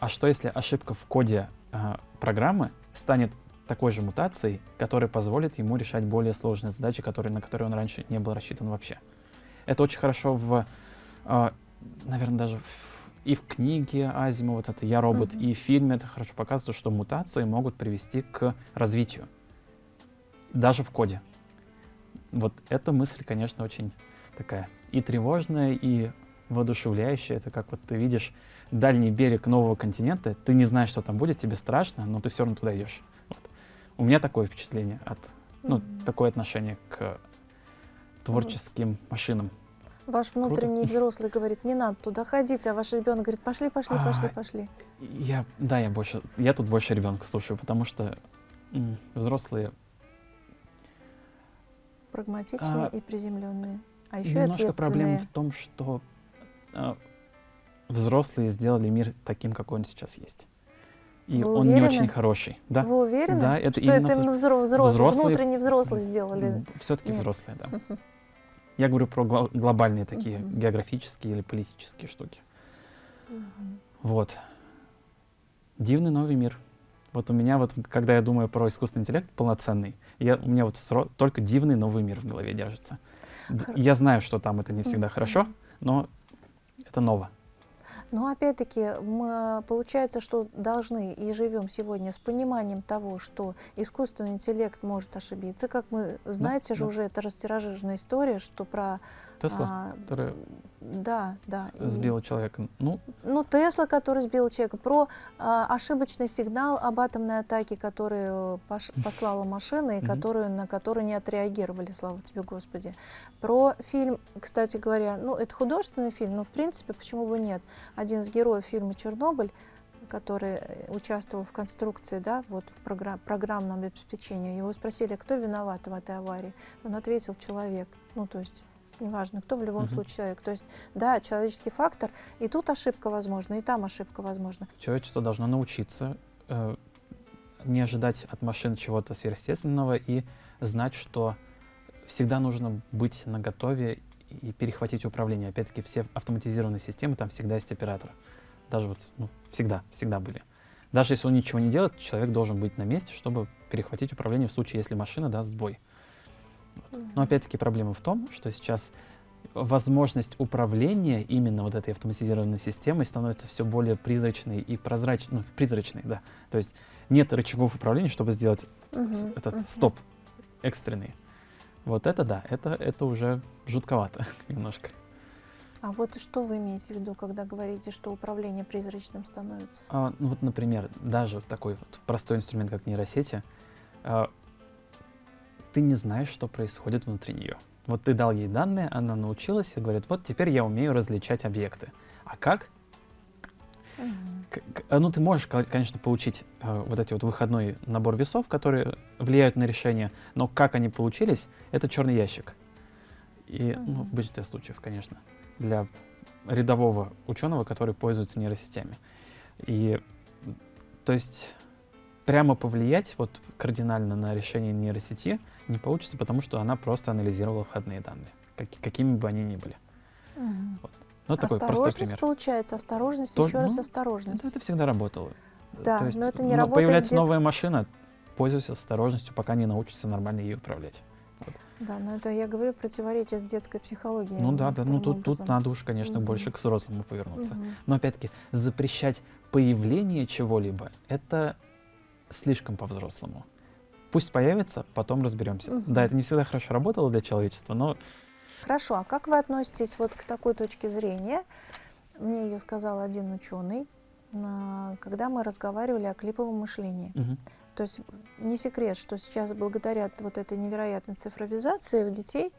А что если ошибка в коде а, программы станет такой же мутацией, которая позволит ему решать более сложные задачи, которые, на которые он раньше не был рассчитан вообще? Это очень хорошо в, наверное, даже в- и в книге Азима, вот это «Я робот», Мгм. и в фильме это хорошо показывается, что мутации могут привести к развитию, даже в коде. Вот эта мысль, конечно, очень такая и тревожная, и воодушевляющая. Это как вот ты видишь дальний берег нового континента, ты не знаешь, что там будет, тебе страшно, но ты все равно туда идешь. Вот. У меня такое впечатление от, ну, Мгм. такое отношение к творческим машинам. Ваш внутренний Круто. взрослый говорит, не надо туда ходить, а ваш ребенок говорит, пошли, пошли, пошли, А, пошли. Я, да, я больше, я тут больше ребенка слушаю, потому что взрослые Прагматичные а, и приземленные. А еще немножко проблема в том, что а, взрослые сделали мир таким, какой он сейчас есть. И Вы он не уверены? очень хороший. Да, Вы уверены, Да, это что именно это именно взро- взрослые, взрослые- внутренне взрослые сделали? все-таки взрослые, да. [LAUGHS] Я говорю про гла- глобальные такие Мгм. географические или политические штуки. Мгм. Вот. Дивный новый мир. Вот у меня вот, когда я думаю про искусственный интеллект полноценный, я, у меня вот сро- только дивный новый мир в голове держится. Хор- Я знаю, что там это не всегда Мгм. хорошо, но это ново. Но опять-таки получается, что должны и живем сегодня с пониманием того, что искусственный интеллект может ошибиться. Как мы, знаете да, же, да. уже это растиражированная история, что про... Тесла, а, которая да, да. и- сбила человека. Ну, Ну, Тесла, который сбил человека, про а, ошибочный сигнал об атомной атаке, который пош- послала машина и которую, на которую не отреагировали, слава тебе, Господи. Про фильм, кстати говоря, ну, это художественный фильм, но, в принципе, почему бы нет? Один из героев фильма «Чернобыль», который участвовал в конструкции, да, вот в програ- программном обеспечении, его спросили, кто виноват в этой аварии. Он ответил, человек. Ну, то есть, неважно, кто в любом Мгм. случае человек. То есть, да, человеческий фактор, и тут ошибка возможна, и там ошибка возможна. человечество должно научиться э, не ожидать от машин чего-то сверхъестественного и знать, что всегда нужно быть наготове и перехватить управление. Опять-таки, все автоматизированные системы, там всегда есть оператор. Даже вот, ну, всегда, всегда были. Даже если он ничего не делает, человек должен быть на месте, чтобы перехватить управление в случае, если машина даст сбой. Но опять-таки проблема в том, что сейчас возможность управления именно вот этой автоматизированной системой становится все более призрачной и прозрачной, ну, призрачной, да. То есть нет рычагов управления, чтобы сделать с- этот мгм. стоп экстренный. Вот это да, это, это уже жутковато [LAUGHS] немножко. А вот что вы имеете в виду, когда говорите, что управление призрачным становится? А, ну вот, например, даже такой вот простой инструмент, как нейросети, а, ты не знаешь, что происходит внутри нее. Вот ты дал ей данные, она научилась и говорит, вот теперь я умею различать объекты. А как? А, Ну, ты можешь, ко- конечно, получить э, вот эти вот выходной набор весов, которые влияют на решение, но как они получились, это черный ящик. И, ну, Мгм. в большинстве случаев, конечно, для рядового ученого, который пользуется нейросетями. И, то есть, прямо повлиять вот кардинально на решение нейросети не получится, потому что она просто анализировала входные данные, как- какими бы они ни были. Мгм. Ну, это такой простой пример. получается, осторожность, Тоже- еще раз ну, осторожность. Это, это всегда работало. Да, То есть, но это не ну, работает Появляется детс- новая машина, пользуйся осторожностью, пока не научишься нормально ее управлять. Да, но это я говорю противоречие с детской психологией. ну да, да, ну тут, тут надо уж, конечно, Мгм. больше к взрослому повернуться. Мгм. Но опять-таки, запрещать появление чего-либо это слишком по-взрослому. Пусть появится, потом разберемся. Мгм. Да, это не всегда хорошо работало для человечества, но Хорошо, а как вы относитесь вот к такой точке зрения? Мне ее сказал один ученый, на- когда мы разговаривали о клиповом мышлении. мгм, То есть не секрет, что сейчас благодаря вот этой невероятной цифровизации у детей,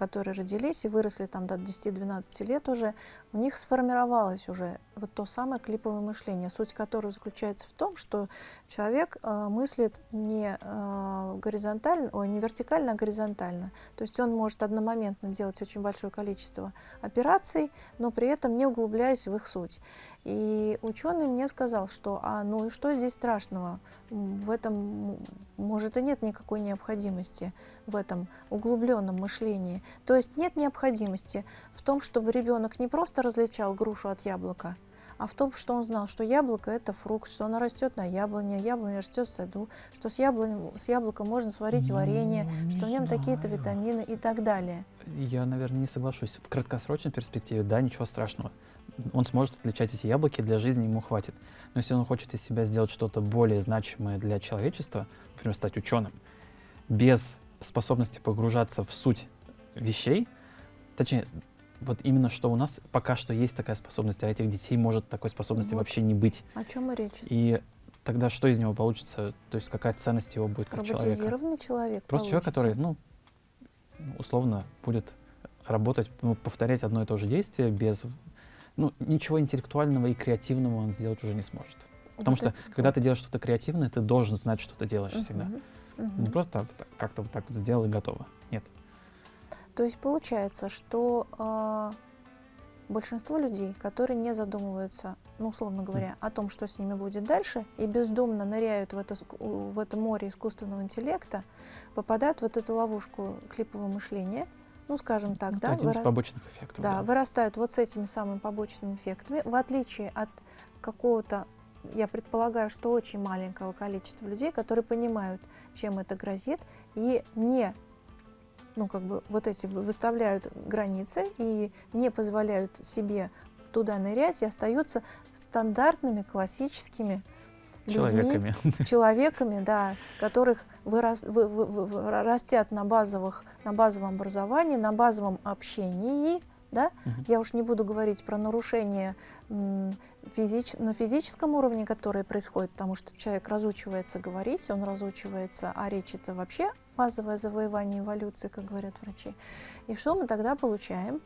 которые родились и выросли там до 10-12 лет уже, у них сформировалось уже вот то самое клиповое мышление, суть которого заключается в том, что человек э, мыслит не э, горизонтально, ой, не вертикально, а горизонтально. То есть он может одномоментно делать очень большое количество операций, но при этом не углубляясь в их суть. И ученый мне сказал, что а ну и что здесь страшного? В этом, может, и нет никакой необходимости в этом углубленном мышлении. То есть нет необходимости в том, чтобы ребенок не просто различал грушу от яблока, а в том, что он знал, что яблоко это фрукт, что оно растет на яблоне, яблоня растет в саду, что с, яблонь, с яблока можно сварить Ну, варенье, что в нем такие-то витамины и так далее. Я, наверное, не соглашусь. В краткосрочной перспективе, да, ничего страшного. Он сможет отличать эти яблоки, для жизни ему хватит. Но если он хочет из себя сделать что-то более значимое для человечества, например, стать ученым, без способности погружаться в суть вещей, точнее, вот именно что у нас пока что есть такая способность, а этих детей может такой способности Вот. вообще не быть. О чем и речь? И тогда что из него получится? То есть какая ценность его будет как человека? Роботизированный человек. Просто человек, получится. который, ну, условно, будет работать, ну, повторять одно и то же действие без, ну, ничего интеллектуального и креативного он сделать уже не сможет. Потому Вот что, это когда ты делаешь что-то креативное, ты должен знать, что ты делаешь всегда. Мгм, мгм. Не просто как-то вот так вот сделал и готово. Нет. То есть получается, что а, большинство людей, которые не задумываются, ну, условно говоря, о том, что с ними будет дальше, и бездумно ныряют в это, в это море искусственного интеллекта, попадают в вот эту ловушку клипового мышления, ну, скажем так, Это да, один из вырас- побочных эффектов. да, вырастают вот с этими самыми побочными эффектами, в отличие от какого-то, я предполагаю, что очень маленького количества людей, которые понимают, чем это грозит, и не, ну как бы вот эти вы- выставляют границы и не позволяют себе туда нырять и остаются стандартными классическими Человеками. людьми, [LAUGHS] человеками, да, которых вырас, вы, вы, вы, растят на, базовых, на базовом образовании, на базовом общении, да? Угу. Я уж не буду говорить про нарушения физич, на физическом уровне, которые происходят, потому что человек разучивается говорить, он разучивается, а речь это вообще базовое завоевание эволюции, как говорят врачи. И что мы тогда получаем?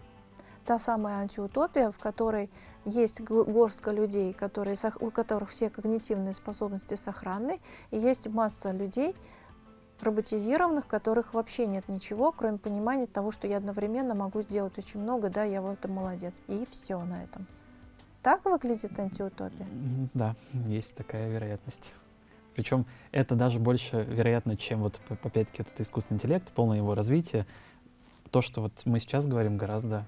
Та самая антиутопия, в которой есть горстка людей, которые, у которых все когнитивные способности сохранны, и есть масса людей, роботизированных, которых вообще нет ничего, кроме понимания того, что я одновременно могу сделать очень много, да, я в этом молодец. И все на этом. Так выглядит антиутопия? Да, есть такая вероятность. Причем это даже больше вероятно, чем вот, опять-таки, этот искусственный интеллект, полное его развитие. То, что вот мы сейчас говорим, гораздо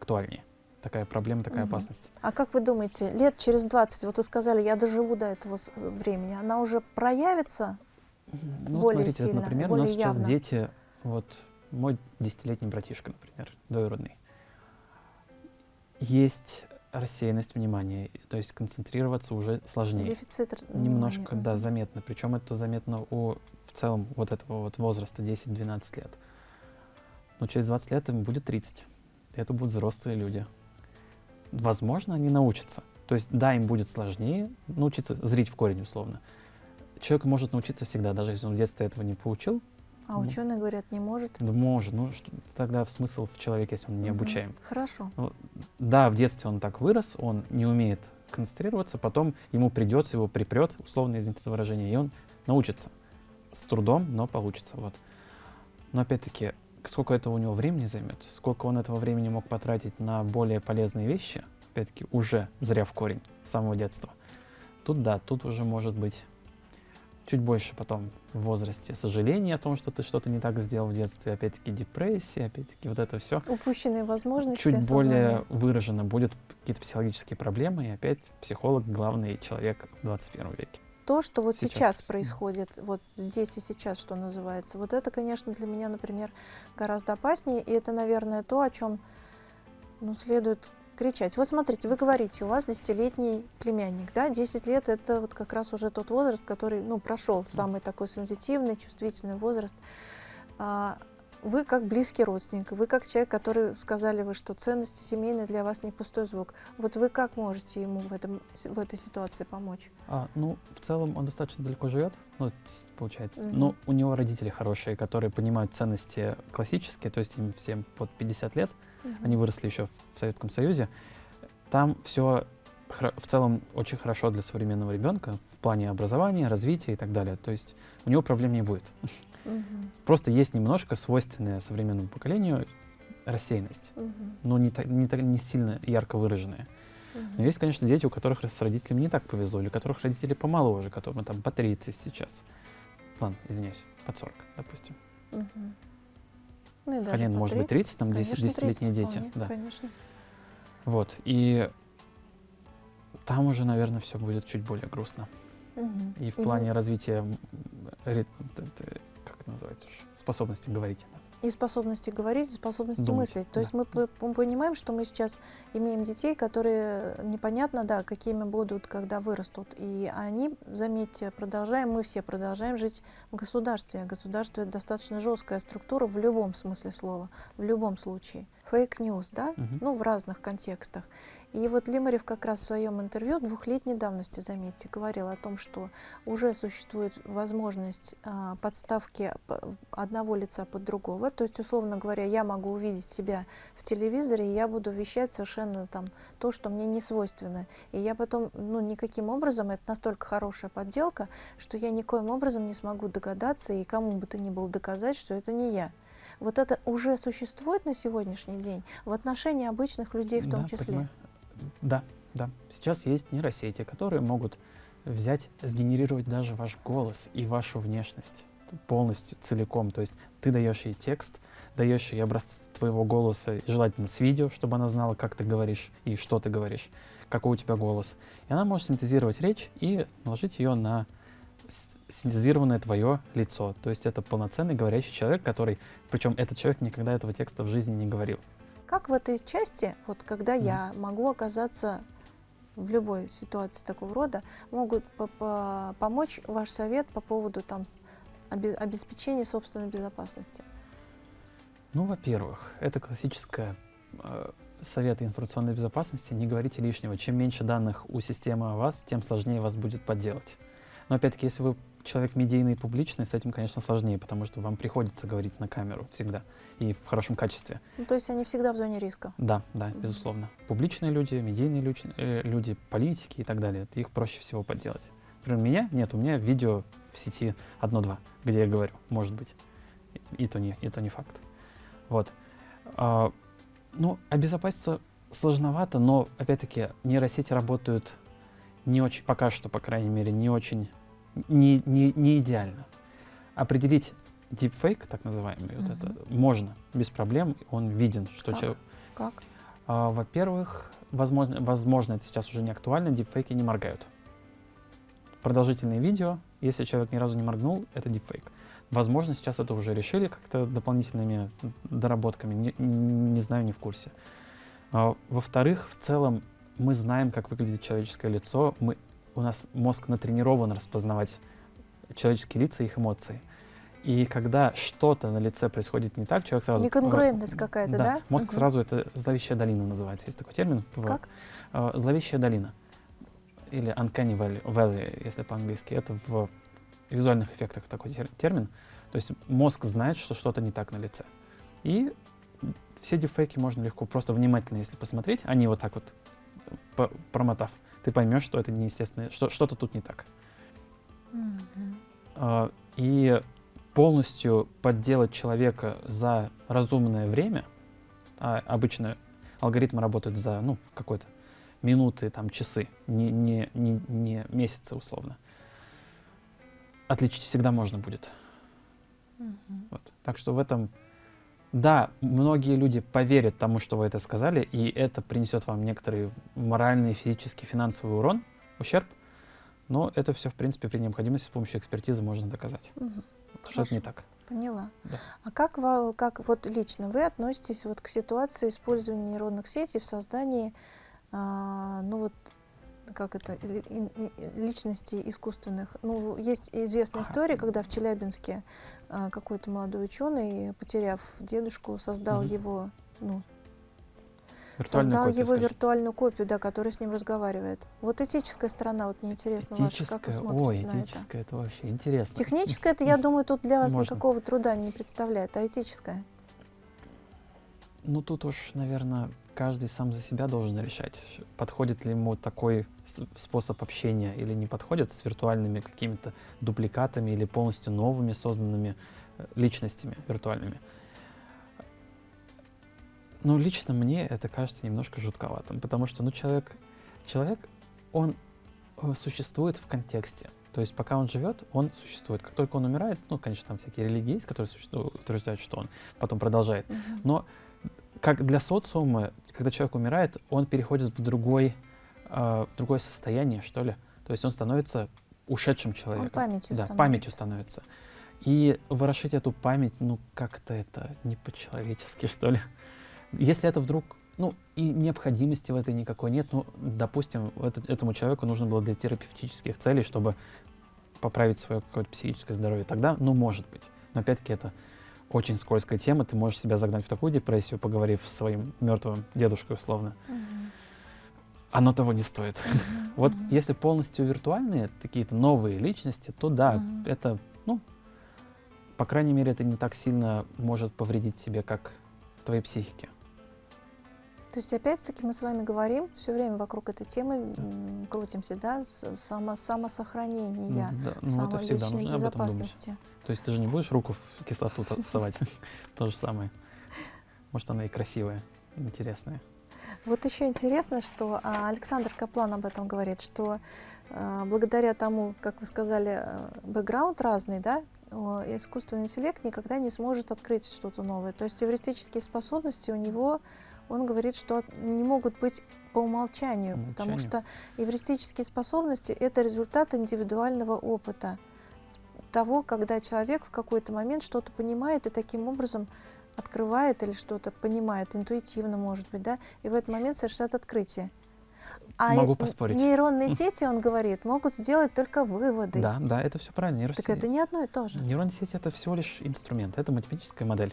актуальнее. Такая проблема, такая угу. опасность. А как вы думаете, лет через 20, вот вы сказали, я доживу до этого времени, она уже проявится ну, более смотрите, сильно, вот, например, более у нас явно. сейчас дети, вот мой десятилетний братишка, например, двоюродный, есть рассеянность внимания, то есть концентрироваться уже сложнее. Дефицит Немножко, внимания. да, заметно. Причем это заметно у в целом вот этого вот возраста 10-12 лет. Но через 20 лет им будет 30. Это будут взрослые люди. Возможно, они научатся. То есть, да, им будет сложнее научиться зрить в корень условно, человек может научиться всегда, даже если он в детстве этого не получил. А ну, ученые говорят, не может? Да может. Ну, что, тогда смысл в человеке, если он не угу. обучаем. Хорошо. Ну, да, в детстве он так вырос, он не умеет концентрироваться, потом ему придется, его припрет, условно, извините за выражение, и он научится. С трудом, но получится. Вот. Но опять-таки, сколько этого у него времени займет, сколько он этого времени мог потратить на более полезные вещи, опять-таки, уже зря в корень с самого детства. Тут да, тут уже может быть чуть больше потом в возрасте сожаления о том, что ты что-то не так сделал в детстве, опять-таки депрессия, опять-таки вот это все. Упущенные возможности. Чуть более выражено будет какие-то психологические проблемы, и опять психолог главный человек в 21 веке. То, что вот сейчас, сейчас происходит, вот здесь и сейчас, что называется, вот это, конечно, для меня, например, гораздо опаснее, и это, наверное, то, о чем ну, следует кричать. Вот смотрите, вы говорите, у вас десятилетний племянник, да, 10 лет это вот как раз уже тот возраст, который, ну, прошел, самый такой сенситивный, чувствительный возраст. А, вы как близкий родственник, вы как человек, который сказали вы, что ценности семейные для вас не пустой звук. Вот вы как можете ему в, этом, в этой ситуации помочь? А, ну, в целом он достаточно далеко живет, ну, получается. Mm-hmm. Но у него родители хорошие, которые понимают ценности классические, то есть им всем под 50 лет угу. они выросли еще в Советском Союзе. Там все в целом очень хорошо для современного ребенка в плане образования, развития и так далее. То есть у него проблем не будет. [LAUGHS] Угу. Просто есть немножко свойственная современному поколению рассеянность, угу. но не, не, не сильно ярко выраженная. Угу. Но есть, конечно, дети, у которых с родителями не так повезло, или у которых родители помоложе, которым там по 30 сейчас. Ладно, извиняюсь, под 40, допустим. Угу. Ну, и даже Хотя, может 30, быть, 30, там 10-летние дети. Вполне, да. Конечно. Вот, и там уже, наверное, все будет чуть более грустно. Угу. И в и плане развития, как это называется уж, способности говорить. Да и способности говорить, и способности Думать, мыслить. То да. есть мы, мы понимаем, что мы сейчас имеем детей, которые непонятно, да, какими будут, когда вырастут. И они, заметьте, продолжаем, мы все продолжаем жить в государстве. Государство — это достаточно жесткая структура в любом смысле слова, в любом случае. Fake news, да, угу. ну, в разных контекстах. И вот Лимарев как раз в своем интервью двухлетней давности, заметьте, говорил о том, что уже существует возможность а, подставки одного лица под другого. То есть, условно говоря, я могу увидеть себя в телевизоре, и я буду вещать совершенно там то, что мне не свойственно. И я потом, ну, никаким образом, это настолько хорошая подделка, что я никоим образом не смогу догадаться и кому бы то ни было доказать, что это не я. Вот это уже существует на сегодняшний день в отношении обычных людей в том да, числе. Понимаю. Да, да. Сейчас есть нейросети, которые могут взять, сгенерировать даже ваш голос и вашу внешность полностью, целиком. То есть ты даешь ей текст, даешь ей образцы твоего голоса, желательно с видео, чтобы она знала, как ты говоришь и что ты говоришь, какой у тебя голос. И она может синтезировать речь и наложить ее на синтезированное твое лицо. То есть это полноценный говорящий человек, который, причем этот человек никогда этого текста в жизни не говорил. Как в этой части, вот когда mm. я могу оказаться в любой ситуации такого рода, могут по -по помочь ваш совет по поводу там, обеспечения собственной безопасности? Ну, во-первых, это классическая э, совет информационной безопасности. Не говорите лишнего. Чем меньше данных у системы о вас, тем сложнее вас будет подделать. Но опять-таки, если вы человек медийный и публичный, с этим, конечно, сложнее, потому что вам приходится говорить на камеру всегда и в хорошем качестве. Ну, то есть они всегда в зоне риска? Да, да, mm -hmm. безусловно. Публичные люди, медийные люди, э, люди, политики и так далее, их проще всего подделать. Например, меня нет, у меня видео в сети одно-два, где я говорю, может быть. И, и то не, и то не факт. Вот. А, ну, обезопаситься сложновато, но, опять-таки, нейросети работают не очень, пока что, по крайней мере, не очень не, не, не идеально. Определить deepfake, так называемый, угу. вот это, можно без проблем, он виден, что как? человек... Как? А, Во-первых, возможно, возможно, это сейчас уже не актуально, дипфейки не моргают. Продолжительное видео, если человек ни разу не моргнул, это дипфейк. Возможно, сейчас это уже решили как-то дополнительными доработками, не, не знаю, не в курсе. А, Во-вторых, в целом мы знаем, как выглядит человеческое лицо, мы у нас мозг натренирован распознавать человеческие лица и их эмоции. И когда что-то на лице происходит не так, человек сразу... Неконгруентность э, какая-то, да? да? Мозг угу. сразу, это зловещая долина называется. Есть такой термин. В, как? Э, зловещая долина. Или uncanny valley, valley если по-английски. Это в визуальных эффектах такой термин. То есть мозг знает, что что-то не так на лице. И все дефейки можно легко, просто внимательно, если посмотреть, они вот так вот, промотав, ты поймешь, что это неестественно, что что-то тут не так. Mm-hmm. И полностью подделать человека за разумное время, а обычно алгоритмы работают за ну, какой-то минуты, там, часы, не, не, не, не месяцы условно. Отличить всегда можно будет. Mm-hmm. Вот. Так что в этом, да, многие люди поверят тому, что вы это сказали, и это принесет вам некоторый моральный, физический, финансовый урон, ущерб, но это все, в принципе, при необходимости с помощью экспертизы можно доказать. Mm-hmm. Что это не так. Поняла. Да. А как, вы, как вот лично вы относитесь вот к ситуации использования нейронных сетей в создании, а, ну вот, как это, личностей искусственных? Ну, есть известная история, когда в Челябинске а, какой-то молодой ученый, потеряв дедушку, создал угу. его, ну, Виртуальную Создал копию, его скажем. виртуальную копию, да, которая с ним разговаривает. Вот этическая сторона, вот мне интересно, этическая, ваша, как вы смотрите ой, на этическая, это? это вообще интересно. Техническая, это, я [LAUGHS] думаю, тут для вас Можно. никакого труда не представляет, а этическая? Ну, тут уж, наверное, каждый сам за себя должен решать, подходит ли ему такой способ общения или не подходит с виртуальными какими-то дубликатами или полностью новыми созданными э, личностями виртуальными. Ну, лично мне это кажется немножко жутковатым, потому что, ну, человек, человек, он э, существует в контексте. То есть пока он живет, он существует. Как только он умирает, ну, конечно, там всякие религии есть, которые утверждают, что он потом продолжает. Mm -hmm. Но как для социума, когда человек умирает, он переходит в другой, э, в другое состояние, что ли. То есть он становится ушедшим человеком. Он памятью да, становится. памятью становится. И ворошить эту память, ну, как-то это не по-человечески, что ли. Если это вдруг, ну, и необходимости в этой никакой нет, ну, допустим, это, этому человеку нужно было для терапевтических целей, чтобы поправить свое какое-то психическое здоровье, тогда, ну, может быть. Но опять-таки это очень скользкая тема, ты можешь себя загнать в такую депрессию, поговорив с своим мертвым дедушкой условно. Mm-hmm. Оно того не стоит. Mm-hmm. вот mm-hmm. если полностью виртуальные какие-то новые личности, то да, mm-hmm. это, ну, по крайней мере, это не так сильно может повредить тебе, как в твоей психике. То есть, опять-таки, мы с вами говорим все время вокруг этой темы, да. крутимся, да, само, самосохранения, да, ну, это всегда нужно безопасности. То есть ты же не будешь руку в кислоту совать, [LAUGHS] то же самое. Может, она и красивая, интересная. Вот еще интересно, что а, Александр Каплан об этом говорит, что а, благодаря тому, как вы сказали, э, бэкграунд разный, да, искусственный интеллект никогда не сможет открыть что-то новое. То есть теоретические способности у него он говорит, что не могут быть по умолчанию, умолчанию. потому что эвристические способности — это результат индивидуального опыта, того, когда человек в какой-то момент что-то понимает и таким образом открывает или что-то понимает интуитивно, может быть, да, и в этот момент совершает открытие. А Могу поспорить. нейронные [LAUGHS] сети, он говорит, могут сделать только выводы. Да, да, это все правильно. Нейросети... Так это не одно и то же. Нейронные сети — это всего лишь инструмент, это математическая модель.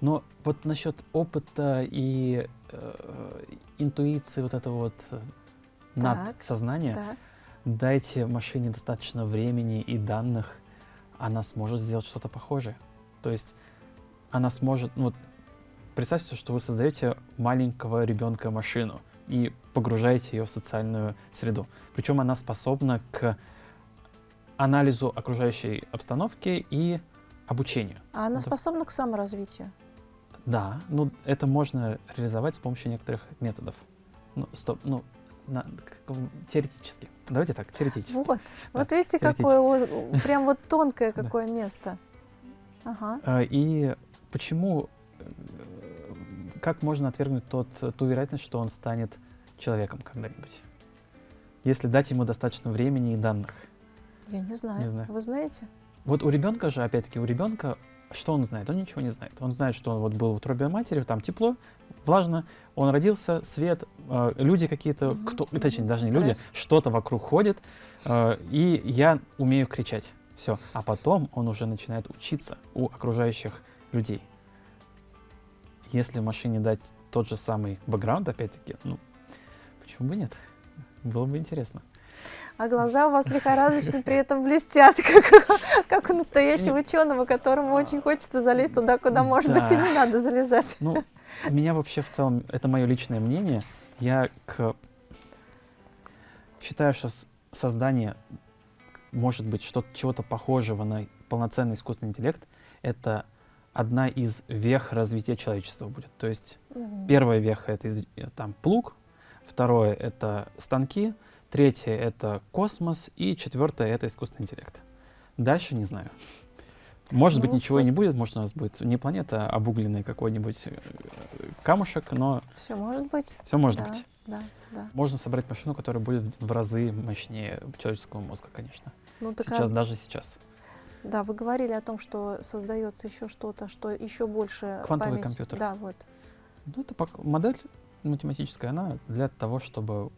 Но вот насчет опыта и э, интуиции вот этого вот э, надсознания, так. дайте машине достаточно времени и данных, она сможет сделать что-то похожее. То есть она сможет, ну, вот, представьте, что вы создаете маленького ребенка машину и погружаете ее в социальную среду. Причем она способна к анализу окружающей обстановки и обучению. А она это... способна к саморазвитию? Да, ну это можно реализовать с помощью некоторых методов. Ну, стоп, ну, на, теоретически. Давайте так, теоретически. Вот, да, вот видите, какое, прям вот тонкое [LAUGHS] какое место. Ага. А, и почему, э, как можно отвергнуть тот, ту вероятность, что он станет человеком когда-нибудь? Если дать ему достаточно времени и данных. Я не знаю. Не знаю. Вы знаете? Вот у ребенка же, опять-таки, у ребенка что он знает? Он ничего не знает. Он знает, что он вот был в утробе матери, там тепло, влажно, он родился, свет, э, люди какие-то, mm-hmm. кто, точнее, даже Стресс. не люди, что-то вокруг ходит, э, и я умею кричать. Все. А потом он уже начинает учиться у окружающих людей. Если машине дать тот же самый бэкграунд, опять-таки, ну, почему бы нет? Было бы интересно а глаза у вас лихорадочно при этом блестят, [LAUGHS] как, как у настоящего ученого, которому очень хочется залезть туда, куда, может да. быть, и не надо залезать. Ну, меня вообще в целом, это мое личное мнение, я к... считаю, что создание, может быть, что чего-то похожего на полноценный искусственный интеллект, это одна из вех развития человечества будет. То есть угу. первая веха — это из, там плуг, второе — это станки, Третье — это космос. И четвертое — это искусственный интеллект. Дальше не знаю. Может ну, быть, ничего вот. и не будет, может, у нас будет не планета, а обугленный какой-нибудь э, камушек, но... Все может быть. Все может да, быть. Да, да. Можно собрать машину, которая будет в разы мощнее человеческого мозга, конечно. Ну, так сейчас, а... даже сейчас. Да, вы говорили о том, что создается еще что-то, что еще больше Квантовый память. компьютер. Да, вот. Ну, это модель математическая, она для того, чтобы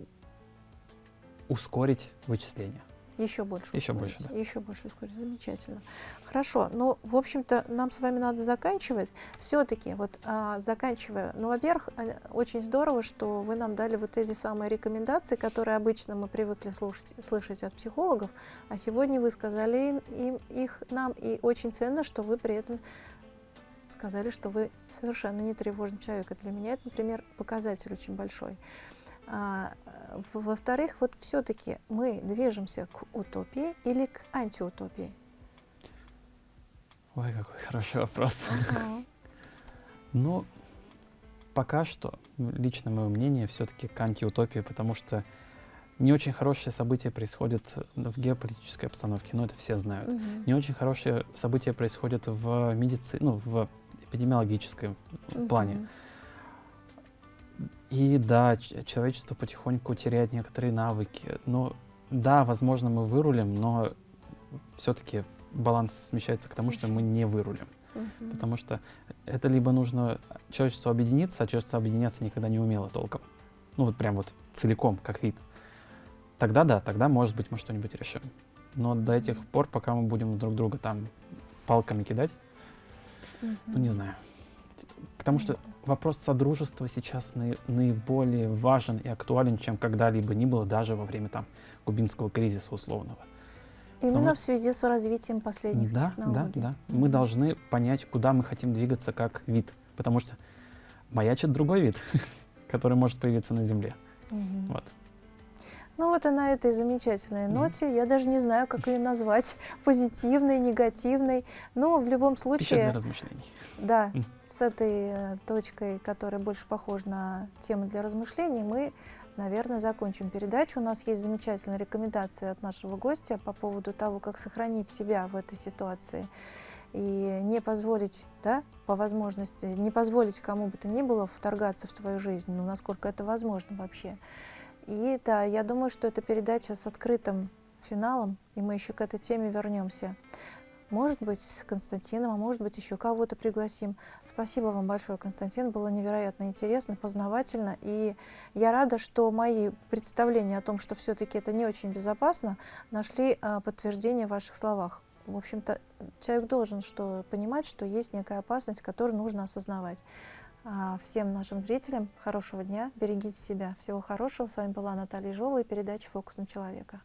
ускорить вычисление. Еще больше. Еще ускорить. больше, да. Еще больше ускорить. Замечательно. Хорошо. Ну, в общем-то, нам с вами надо заканчивать. Все-таки, вот а, заканчивая, ну, во-первых, а, очень здорово, что вы нам дали вот эти самые рекомендации, которые обычно мы привыкли слушать, слышать от психологов, а сегодня вы сказали им, их нам, и очень ценно, что вы при этом сказали, что вы совершенно не тревожный человек. И для меня это, например, показатель очень большой. А, во-вторых, вот все-таки мы движемся к утопии или к антиутопии? Ой, какой хороший вопрос. [LAUGHS] Ну, пока что, лично мое мнение, все-таки к антиутопии, потому что не очень хорошие события происходят в геополитической обстановке, ну это все знают. Угу. Не очень хорошие события происходят в медицине, ну в эпидемиологическом угу. плане. И да, человечество потихоньку теряет некоторые навыки. Но да, возможно, мы вырулим, но все-таки баланс смещается к тому, смещается. что мы не вырулим. Угу. Потому что это либо нужно человечеству объединиться, а человечество объединяться никогда не умело толком. Ну вот прям вот целиком, как вид. Тогда да, тогда, может быть, мы что-нибудь решим. Но до этих пор, пока мы будем друг друга там палками кидать, угу. ну не знаю. Потому что вопрос содружества сейчас наиболее важен и актуален, чем когда-либо ни было, даже во время там кубинского кризиса условного. Именно Потому... в связи с развитием последних да, технологий. Да, да. Мы должны понять, куда мы хотим двигаться как вид. Потому что маячит другой вид, [LAUGHS] который может появиться на Земле. Угу. Вот. Ну вот и на этой замечательной ноте, я даже не знаю, как ее назвать, [LAUGHS] позитивной, негативной, но в любом случае... Пища для размышлений. Да. С этой э, точкой, которая больше похожа на тему для размышлений, мы, наверное, закончим передачу. У нас есть замечательная рекомендация от нашего гостя по поводу того, как сохранить себя в этой ситуации и не позволить, да, по возможности, не позволить кому бы то ни было вторгаться в твою жизнь, ну, насколько это возможно вообще. И да, я думаю, что это передача с открытым финалом, и мы еще к этой теме вернемся. Может быть, с Константином, а может быть, еще кого-то пригласим. Спасибо вам большое, Константин. Было невероятно интересно, познавательно. И я рада, что мои представления о том, что все-таки это не очень безопасно, нашли а, подтверждение в ваших словах. В общем-то, человек должен что, понимать, что есть некая опасность, которую нужно осознавать. А, всем нашим зрителям хорошего дня, берегите себя. Всего хорошего. С вами была Наталья Жова и передача «Фокус на человека».